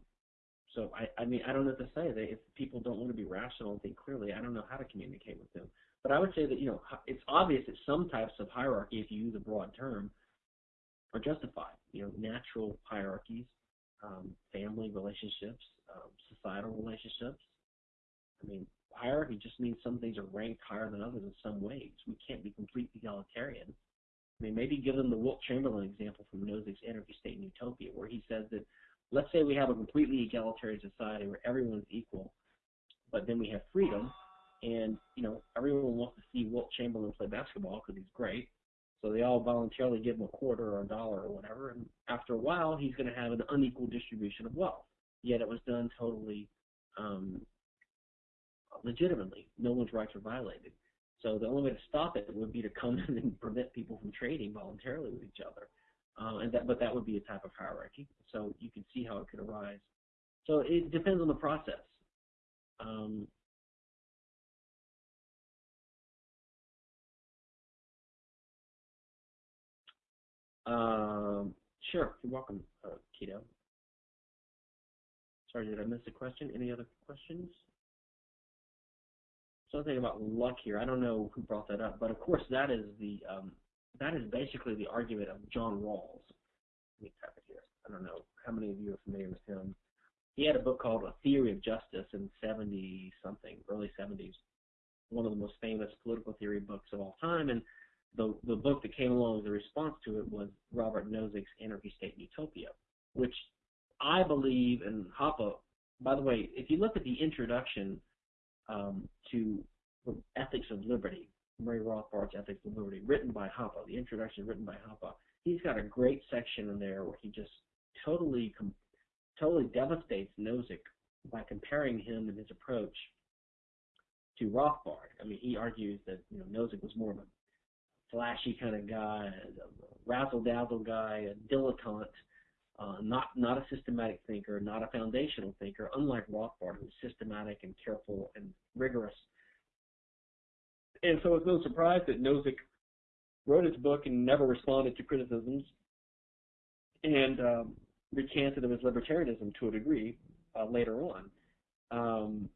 A: so I, I mean, I don't know what to say. They, if people don't want to be rational and think clearly, I don't know how to communicate with them. But I would say that you know it's obvious that some types of hierarchy, if you use a broad term, are justified. You know, natural hierarchies, um, family relationships, um, societal relationships. I mean, hierarchy just means some things are ranked higher than others in some ways. We can't be completely egalitarian. I mean, maybe give them the Wilt Chamberlain example from Nozick's Anarchy State and Utopia, where he says that let's say we have a completely egalitarian society where everyone's equal, but then we have freedom, and you know everyone wants to see Wilt Chamberlain play basketball because he's great, so they all voluntarily give him a quarter or a dollar or whatever, and after a while he's going to have an unequal distribution of wealth. Yet it was done totally um, legitimately. No one's rights were violated. So the only way to stop it would be to come [laughs] in and prevent people from trading voluntarily with each other. Uh, and that, but that would be a type of hierarchy. So you can see how it could arise. So it depends on the process. Um, um, sure, you're welcome, uh, Keto. Sorry, did I miss a question? Any other questions? something about luck here. I don't know who brought that up, but of course that is the um, that is basically the argument of John Rawls. Let me type it here. I don't know how many of you are familiar with him. He had a book called A Theory of Justice in 70 something, early 70s. One of the most famous political theory books of all time, and the the book that came along as a response to it was Robert Nozick's Anarchy State and Utopia, which I believe and Hoppe. By the way, if you look at the introduction um, to Ethics of Liberty, Murray Rothbard's Ethics of Liberty, written by Hoppe, the introduction written by Hoppe. He's got a great section in there where he just totally, totally devastates Nozick by comparing him and his approach to Rothbard. I mean, he argues that you know Nozick was more of a flashy kind of guy, a razzle dazzle guy, a dilettante, uh, not not a systematic thinker, not a foundational thinker, unlike Rothbard, who's systematic and careful and rigorous. And so it's no surprise that Nozick wrote his book and never responded to criticisms, and um, recanted of his libertarianism to a degree uh, later on. Um,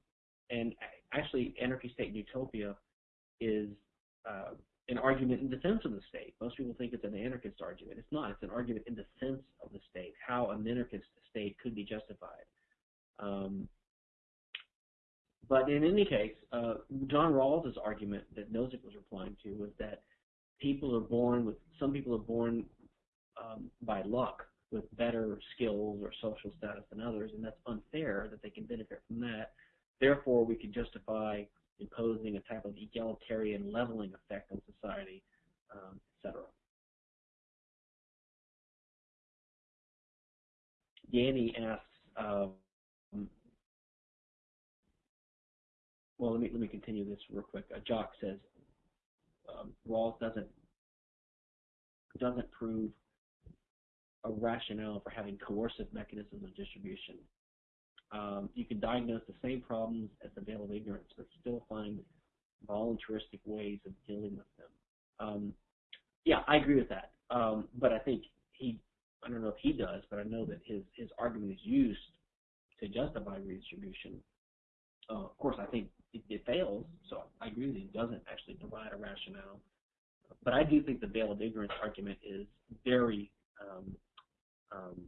A: and actually, Anarchy State and Utopia is uh, an argument in defense of the state. Most people think it's an anarchist argument. It's not. It's an argument in defense of the state, how an anarchist state could be justified. Um, but in any case, uh, John Rawls' argument that Nozick was replying to was that people are born with, some people are born um, by luck with better skills or social status than others, and that's unfair that they can benefit from that. Therefore, we can justify imposing a type of egalitarian leveling effect on society, um, etc. Danny asks, um, well, let me let me continue this real quick. Uh, Jock says um, Rawls doesn't doesn't prove a rationale for having coercive mechanisms of distribution um, you can diagnose the same problems as the veil of ignorance, but still find voluntaristic ways of dealing with them. Um, yeah, I agree with that. Um, but I think he, I don't know if he does, but I know that his, his argument is used to justify redistribution. Uh, of course, I think it, it, fails, so I agree that he doesn't actually provide a rationale. but I do think the veil of ignorance argument is very um, um,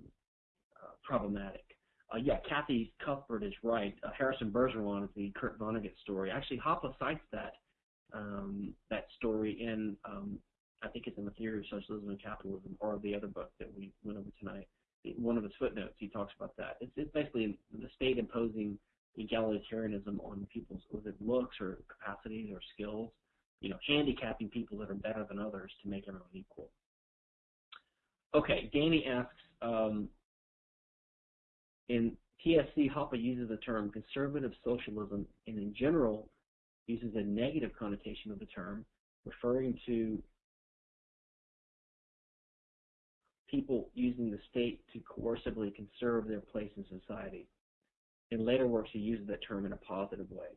A: uh, problematic. Uh, yeah, Kathy Cuthbert is right. Uh, Harrison Bergeron is the Kurt Vonnegut story. Actually, Hoppe cites that um, that story in um, I think it's in the Theory of Socialism and Capitalism, or the other book that we went over tonight. One of his footnotes, he talks about that. It's, it's basically the state imposing egalitarianism on people's it looks or capacities or skills, you know, handicapping people that are better than others to make everyone equal. Okay, Danny asks, um, in TSC, Hoppe uses the term conservative socialism and in general uses a negative connotation of the term, referring to people using the state to coercively conserve their place in society. In later works, he uses that term in a positive way.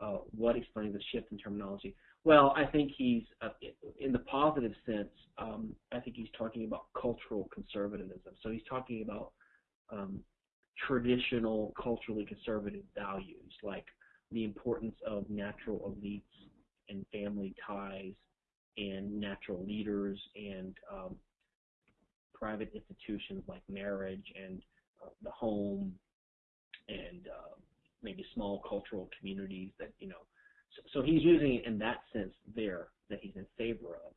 A: Uh, what explains the shift in terminology? Well, I think he's, uh, in the positive sense, um, I think he's talking about cultural conservatism. So he's talking about um, traditional, culturally conservative values, like the importance of natural elites and family ties and natural leaders and um, private institutions like marriage and uh, the home and uh, maybe small cultural communities that you know. So, so he's using it in that sense there that he's in favor of,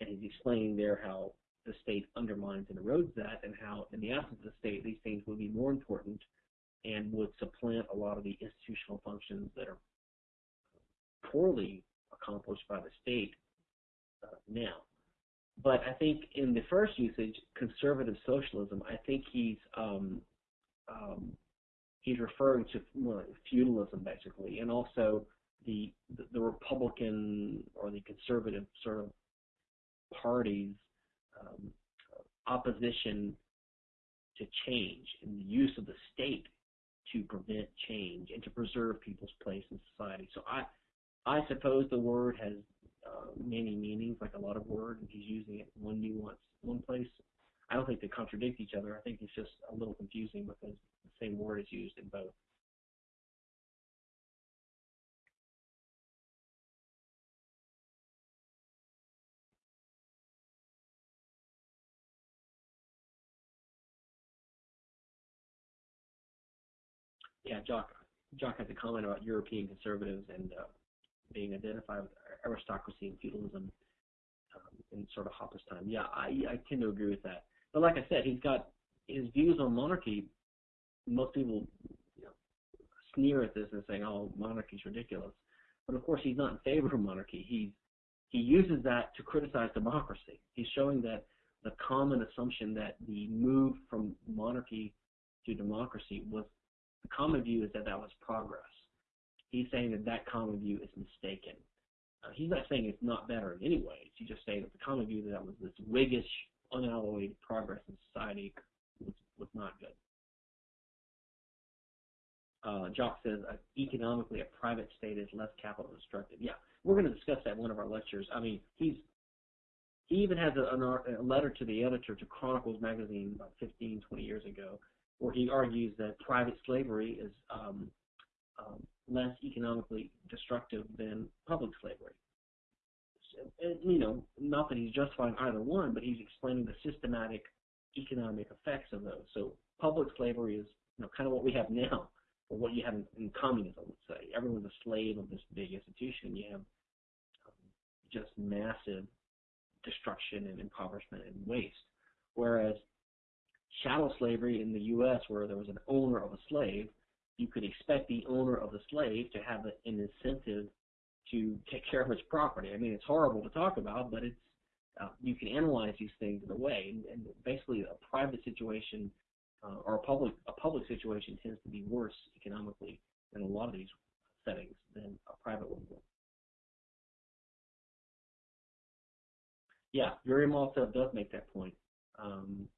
A: and he's explaining there how the state undermines and erodes that, and how in the absence of the state, these things would be more important and would supplant a lot of the institutional functions that are poorly accomplished by the state uh, now. But I think in the first usage, conservative socialism, I think he's um, um, he's referring to well, feudalism basically, and also the, the, the Republican or the conservative sort of parties um, opposition to change and the use of the state to prevent change and to preserve people's place in society. So I I suppose the word has uh, many meanings, like a lot of words, and he's using it one nuance one place. I don't think they contradict each other. I think it's just a little confusing because the same word is used in both. Yeah, Jock. Jock has a comment about European conservatives and uh, being identified with aristocracy and feudalism um, in sort of Hoppe's time. Yeah, I, I tend to agree with that. But like I said, he's got his views on monarchy. Most people you know, sneer at this and saying, "Oh, monarchy's ridiculous." But of course, he's not in favor of monarchy. He he uses that to criticize democracy. He's showing that the common assumption that the move from monarchy to democracy was the common view is that that was progress. He's saying that that common view is mistaken. Uh, he's not saying it's not better in any way. He's just saying that the common view that that was this Whiggish, unalloyed progress in society was, was not good. Uh, Jock says uh, economically a private state is less capital destructive. Yeah, we're going to discuss that in one of our lectures. I mean, he's he even has a, a letter to the editor to Chronicles magazine about 15, 20 years ago, where he argues that private slavery is um, um, less economically destructive than public slavery. And, you know, not that he's justifying either one, but he's explaining the systematic economic effects of those. So public slavery is, you know, kind of what we have now, or what you have in, in communism, let's say. Everyone's a slave of this big institution. You have um, just massive destruction and impoverishment and waste. Whereas chattel slavery in the U.S., where there was an owner of a slave, you could expect the owner of the slave to have an incentive to take care of his property. I mean, it's horrible to talk about, but it's uh, you can analyze these things in a way, and, and basically a private situation uh, or a public a public situation tends to be worse economically in a lot of these settings than a private one. Yeah, Yuri Maltsev does make that point. Um,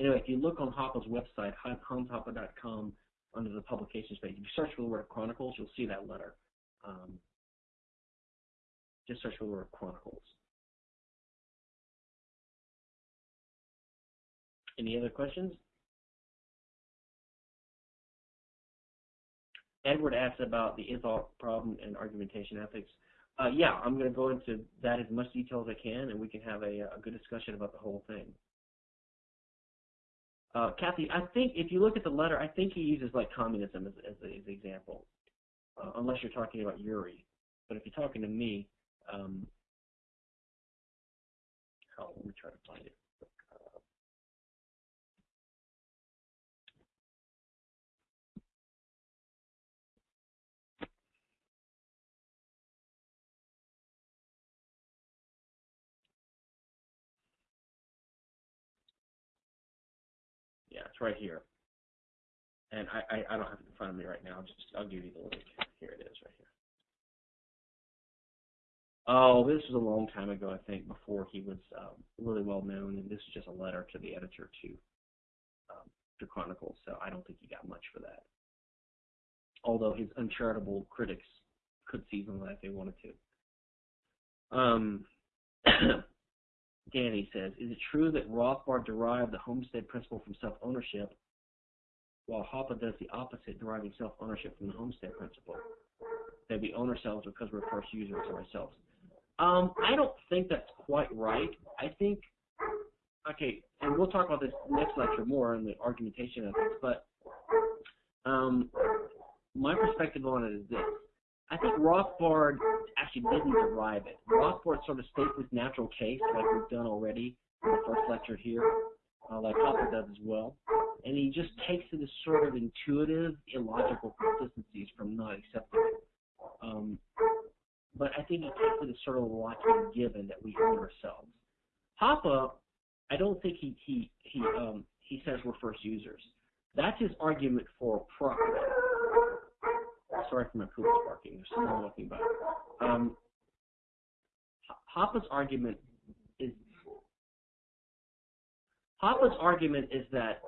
A: anyway, if you look on Hoppe's website, hanshoppe.com, under the publications page. If you search for the word Chronicles, you'll see that letter. Um, just search for the word Chronicles. Any other questions? Edward asked about the is-ought problem and argumentation ethics. uh, yeah, I'm going to go into that as much detail as I can, and we can have a, a good discussion about the whole thing. Uh, Kathy, I think if you look at the letter, I think he uses like communism as, as, as an example, uh, unless you're talking about Yuri. But if you're talking to me, um, oh, let me try to find it. Right here. And I, I, I don't have it in front of me right now. I'll just I'll give you the link. Here it is right here. Oh, this was a long time ago, I think, before he was um, really well known, and this is just a letter to the editor to um, to Chronicles. So I don't think he got much for that. Although his uncharitable critics could seize on that if they wanted to. Um, [clears throat] Danny says, is it true that Rothbard derived the homestead principle from self-ownership, while Hoppe does the opposite, deriving self-ownership from the homestead principle? That we own ourselves because we're first users of ourselves. Um, I don't think that's quite right. I think, okay, and we'll talk about this next lecture more in the argumentation of this, but um, my perspective on it is this. I think Rothbard actually didn't derive it. Rothbard sort of states this natural case, like we've done already in the first lecture here, uh, like Hoppe does as well. And he just takes it as sort of intuitive, illogical consistencies from not accepting it. Um, but I think he takes it as sort of a given that we own ourselves. Hoppe, I don't think he he he um, he says we're first users. That's his argument for property sorry for my poop barking. There's someone walking by. Um, Hoppe's argument is Hoppe's argument is that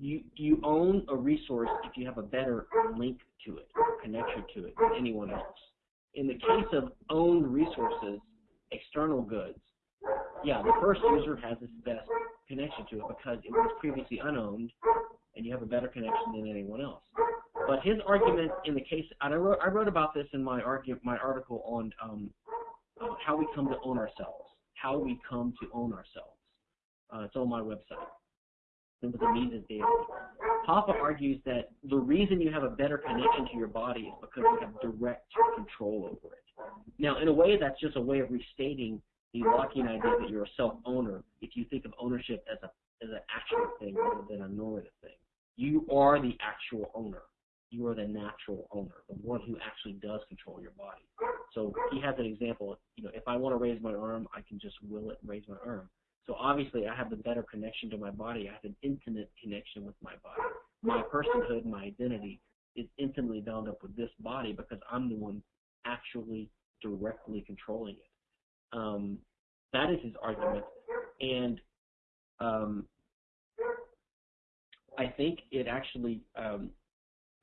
A: you you own a resource if you have a better link to it, or connection to it than anyone else. In the case of owned resources, external goods, yeah, the first user has its best connection to it because it was previously unowned, and you have a better connection than anyone else. But his argument in the case, and I wrote, I wrote about this in my argue, my article on um, how we come to own ourselves, how we come to own ourselves. Uh, it's on my website. It was a Mises Daily. Hoppe argues that the reason you have a better connection to your body is because you have direct control over it. Now, in a way, that's just a way of restating the Lockean idea that you're a self-owner if you think of ownership as a as an actual thing rather than a normative thing. You are the actual owner you are the natural owner, the one who actually does control your body. So he has an example. You know, if I want to raise my arm, I can just will it and raise my arm. So obviously, I have the better connection to my body. I have an intimate connection with my body. My personhood, my identity, is intimately bound up with this body because I'm the one actually directly controlling it. Um, that is his argument, and um, I think it actually um,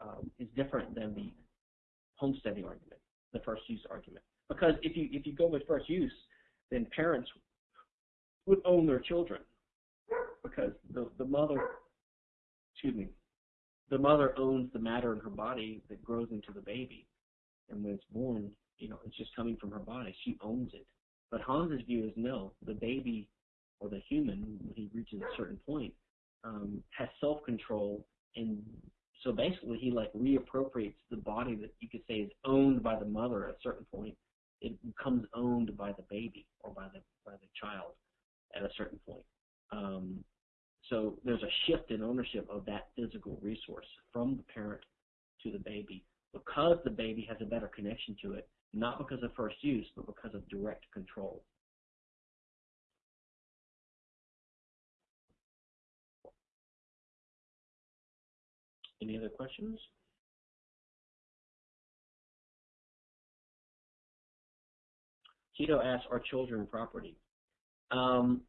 A: um, is different than the homesteading argument, the first use argument. Because if you if you go with first use, then parents would own their children because the the mother, excuse me, the mother owns the matter in her body that grows into the baby, and when it's born, you know, it's just coming from her body. She owns it. But Hans's view is no, the baby or the human, when he reaches a certain point, um, has self-control and so basically, he like reappropriates the body that you could say is owned by the mother at a certain point. It becomes owned by the baby or by the by the child at a certain point. Um, so there's a shift in ownership of that physical resource from the parent to the baby because the baby has a better connection to it, not because of first use, but because of direct control. Any other questions? Tito asks, are children property? Um,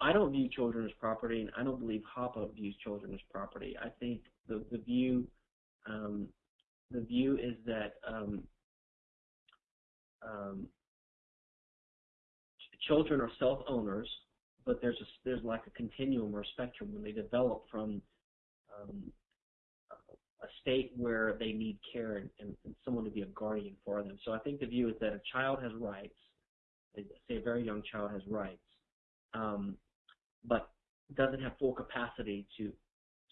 A: I don't view children as property, and I don't believe Hoppe views children as property. I think the, the view um, the view is that um, um, children are self-owners, but there's a, there's like a continuum or spectrum when they develop from um, a state where they need care and, and, and someone to be a guardian for them. So I think the view is that a child has rights, say a very young child has rights, um, but doesn't have full capacity to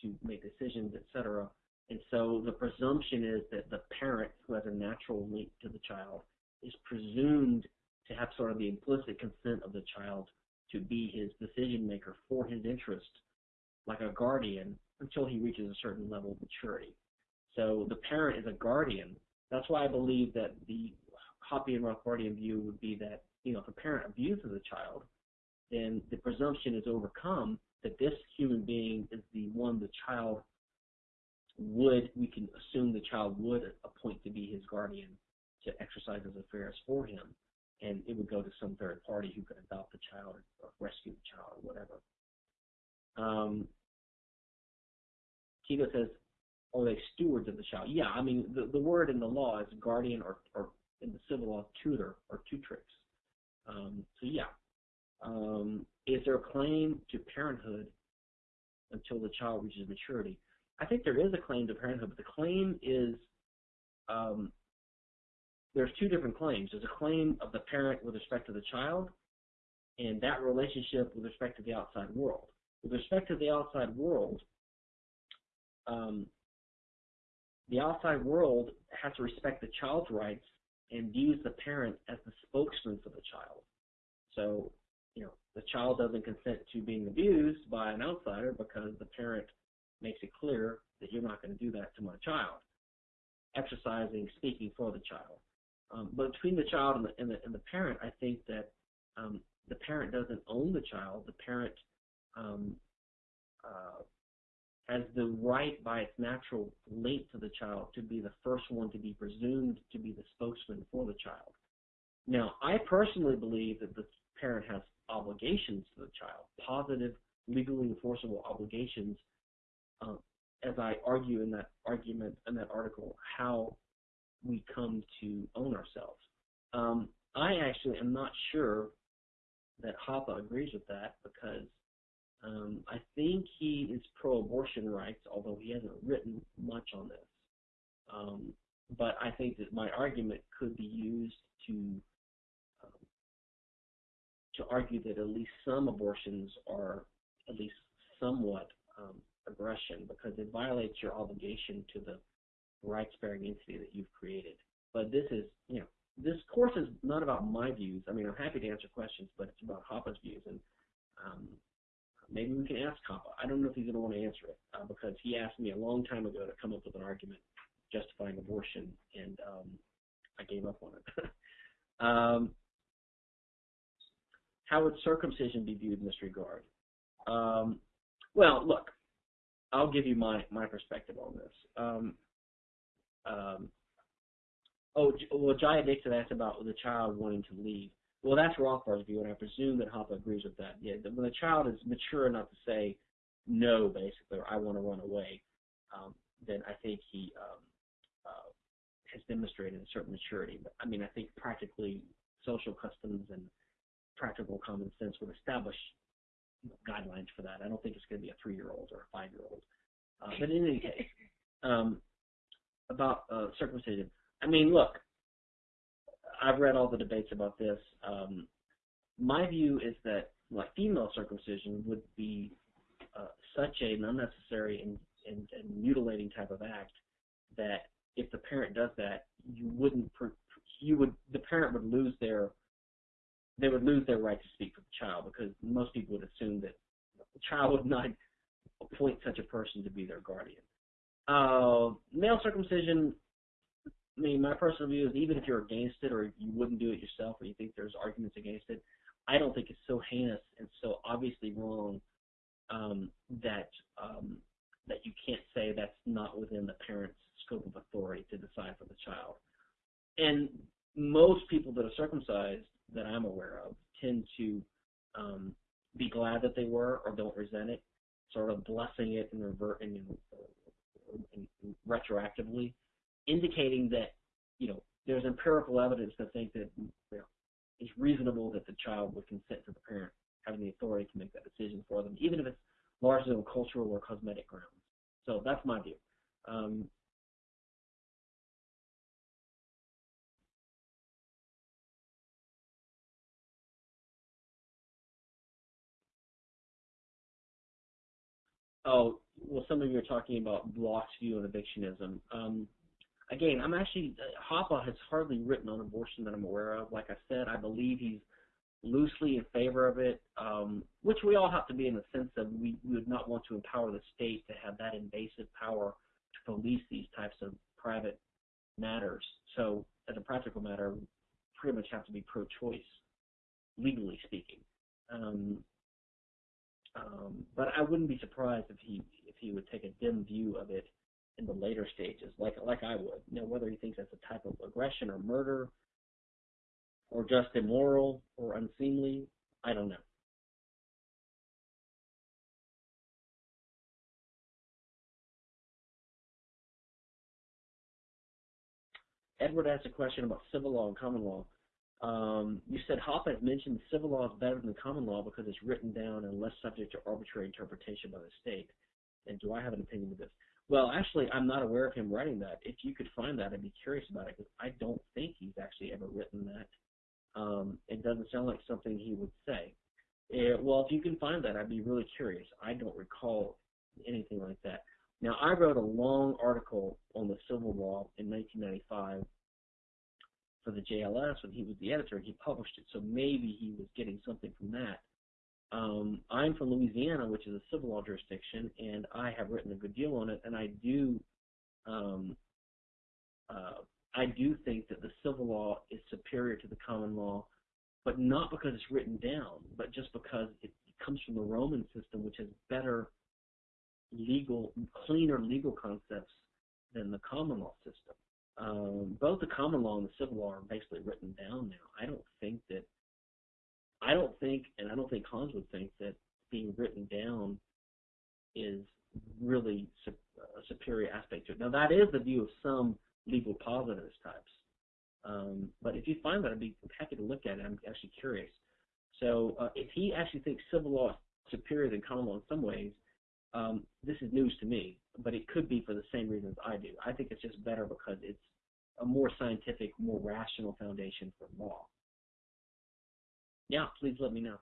A: to make decisions, etc. And so the presumption is that the parent who has a natural link to the child is presumed to have sort of the implicit consent of the child to be his decision maker for his interest, like a guardian, until he reaches a certain level of maturity. So the parent is a guardian. That's why I believe that the Hoppe and Rothbardian view would be that, you know, if a parent abuses a child, then the presumption is overcome that this human being is the one the child would, we can assume the child would appoint to be his guardian to exercise his affairs for him. And it would go to some third party who could adopt the child or rescue the child or whatever. Um, says, are they stewards of the child? Yeah, I mean, the, the word in the law is guardian or, or in the civil law, tutor or tutrix. Um, so yeah. Um, is there a claim to parenthood until the child reaches maturity? I think there is a claim to parenthood, but the claim is um, there's two different claims. There's a claim of the parent with respect to the child, and that relationship with respect to the outside world. With respect to the outside world, um, the outside world has to respect the child's rights and views the parent as the spokesman for the child. So, you know, the child doesn't consent to being abused by an outsider because the parent makes it clear that you're not going to do that to my child. Exercising, speaking for the child. Um, but between the child and the, and the, and the parent, I think that um, the parent doesn't own the child. The parent um, uh, has the right by its natural link to the child to be the first one to be presumed to be the spokesman for the child. Now, I personally believe that the parent has obligations to the child, positive, legally enforceable obligations, uh, as I argue in that argument in that article, how we come to own ourselves. Um, I actually am not sure that Hoppe agrees with that because um, I think he is pro-abortion rights, although he hasn't written much on this. Um, but I think that my argument could be used to um, to argue that at least some abortions are at least somewhat um, aggression because it violates your obligation to the rights-bearing entity that you've created. But this is, you know, this course is not about my views. I mean, I'm happy to answer questions, but it's about Hoppe's views. And um, maybe we can ask Hoppe. I don't know if he's going to want to answer it uh, because he asked me a long time ago to come up with an argument justifying abortion, and um, I gave up on it. [laughs] um, how would circumcision be viewed in this regard? Um, well, look, I'll give you my, my perspective on this. Um, oh, well, Jaya Dixon asked about the child wanting to leave. Well, that's Rothbard's view, and I presume that Hoppe agrees with that. Yeah, when the child is mature enough to say no, basically, or I want to run away, um, then I think he um, uh, has demonstrated a certain maturity. But I mean, I think practically social customs and practical common sense would establish guidelines for that. I don't think it's going to be a three-year-old or a five-year-old. Uh, but in any case, [laughs] um, about uh, circumcision. I mean, look, I've read all the debates about this. Um, my view is that like female circumcision would be uh, such an unnecessary and, and, and, mutilating type of act that if the parent does that, you wouldn't you would the parent would lose their they would lose their right to speak for the child because most people would assume that the child would not appoint such a person to be their guardian. Uh, male circumcision I mean, my personal view is even if you're against it or you wouldn't do it yourself or you think there's arguments against it, I don't think it's so heinous and so obviously wrong um, that um, that you can't say that's not within the parent's scope of authority to decide for the child. And most people that are circumcised that I'm aware of tend to um, be glad that they were or don't resent it, sort of blessing it and revert and, retroactively indicating that you know there's empirical evidence to think that you know, it's reasonable that the child would consent to the parent having the authority to make that decision for them, even if it's largely on cultural or cosmetic grounds. So that's my view. Um, oh, well, some of you are talking about Block's view on evictionism. Um, again, I'm actually uh, Hoppe has hardly written on abortion that I'm aware of. Like I said, I believe he's loosely in favor of it, um, which we all have to be in the sense that we, we would not want to empower the state to have that invasive power to police these types of private matters. So, as a practical matter, we pretty much have to be pro-choice, legally speaking. Um, um, but I wouldn't be surprised if he he would take a dim view of it in the later stages, like like I would. You know, whether he thinks that's a type of aggression or murder, or just immoral or unseemly, I don't know. Edward asked a question about civil law and common law. Um, you said Hoppe has mentioned civil law is better than common law because it's written down and less subject to arbitrary interpretation by the state. And do I have an opinion of this? Well, actually, I'm not aware of him writing that. If you could find that, I'd be curious about it because I don't think he's actually ever written that. Um, it doesn't sound like something he would say. Uh, well, if you can find that, I'd be really curious. I don't recall anything like that. Now, I wrote a long article on the civil law in 1995 for the JLS when he was the editor, and he published it. So maybe he was getting something from that. Um, I'm from Louisiana, which is a civil law jurisdiction, and I have written a good deal on it. And I do, um, uh, I do think that the civil law is superior to the common law, but not because it's written down, but just because it comes from the Roman system, which has better legal, cleaner legal concepts than the common law system um, both the common law and the civil law are basically written down now. I don't think that, I don't think, and I don't think Hans would think that being written down is really su- a superior aspect to it. Now that is the view of some legal positivist types. Um, but if you find that, I'd be happy to look at it. I'm actually curious. So uh, if he actually thinks civil law is superior than common law in some ways, um, this is news to me, but it could be for the same reasons I do. I think it's just better because it's a more scientific, more rational foundation for law. Yeah, please let me know.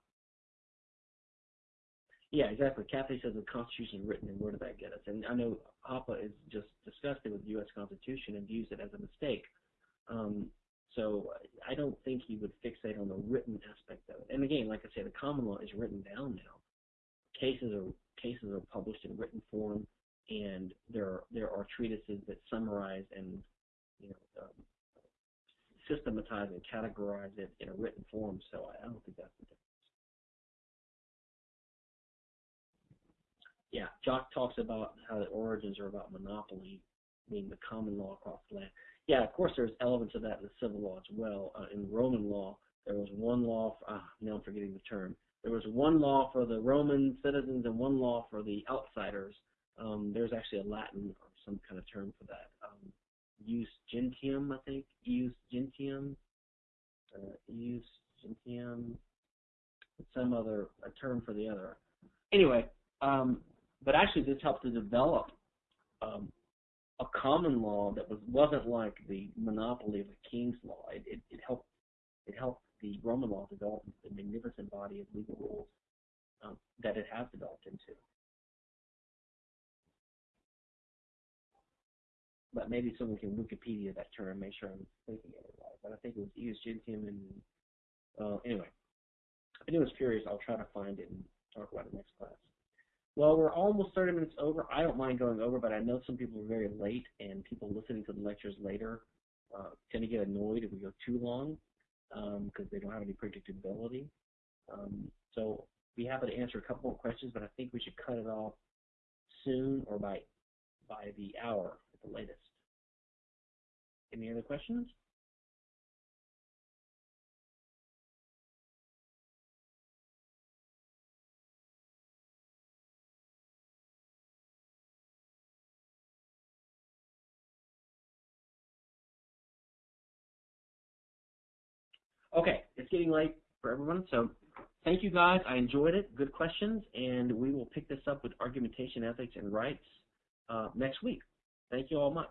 A: Yeah, exactly. Kathy says the Constitution is written, and where did that get us? And I know Hoppe is just disgusted with the U.S. Constitution and views it as a mistake. Um, so I don't think he would fixate on the written aspect of it. And again, like I say, the common law is written down now. Cases are cases are published in written form, and there are, there are treatises that summarize and you know um, systematize and categorize it in a written form. So I don't think that's the difference. Yeah, Jock talks about how the origins are about monopoly, being the common law across the land. Yeah, of course, there's elements of that in the civil law as well. Uh, in Roman law, there was one law. For, ah, now I'm forgetting the term there was one law for the Roman citizens and one law for the outsiders. Um, there's actually a Latin or some kind of term for that. Um, Ius gentium, I think. Ius gentium. Uh, Ius gentium. Some other a term for the other. Anyway, um, but actually this helped to develop um, a common law that was wasn't like the monopoly of a king's law. It, it, it helped it helped the Roman law developed the magnificent body of legal rules um, that it has developed into. But maybe someone can Wikipedia that term, and make sure I'm thinking it right. But I think it was Ius Gentium and, uh, anyway. If anyone's curious, I'll try to find it and talk about it next class. Well, we're almost 30 minutes over. I don't mind going over, but I know some people are very late, and people listening to the lectures later uh, tend to get annoyed if we go too long because um, they don't have any predictability. Um, so be happy to answer a couple more questions, but I think we should cut it off soon or by by the hour the latest. Any other questions? Okay, it's getting late for everyone, so thank you guys. I enjoyed it. Good questions, and we will pick this up with argumentation, ethics, and rights uh, next week. Thank you all much.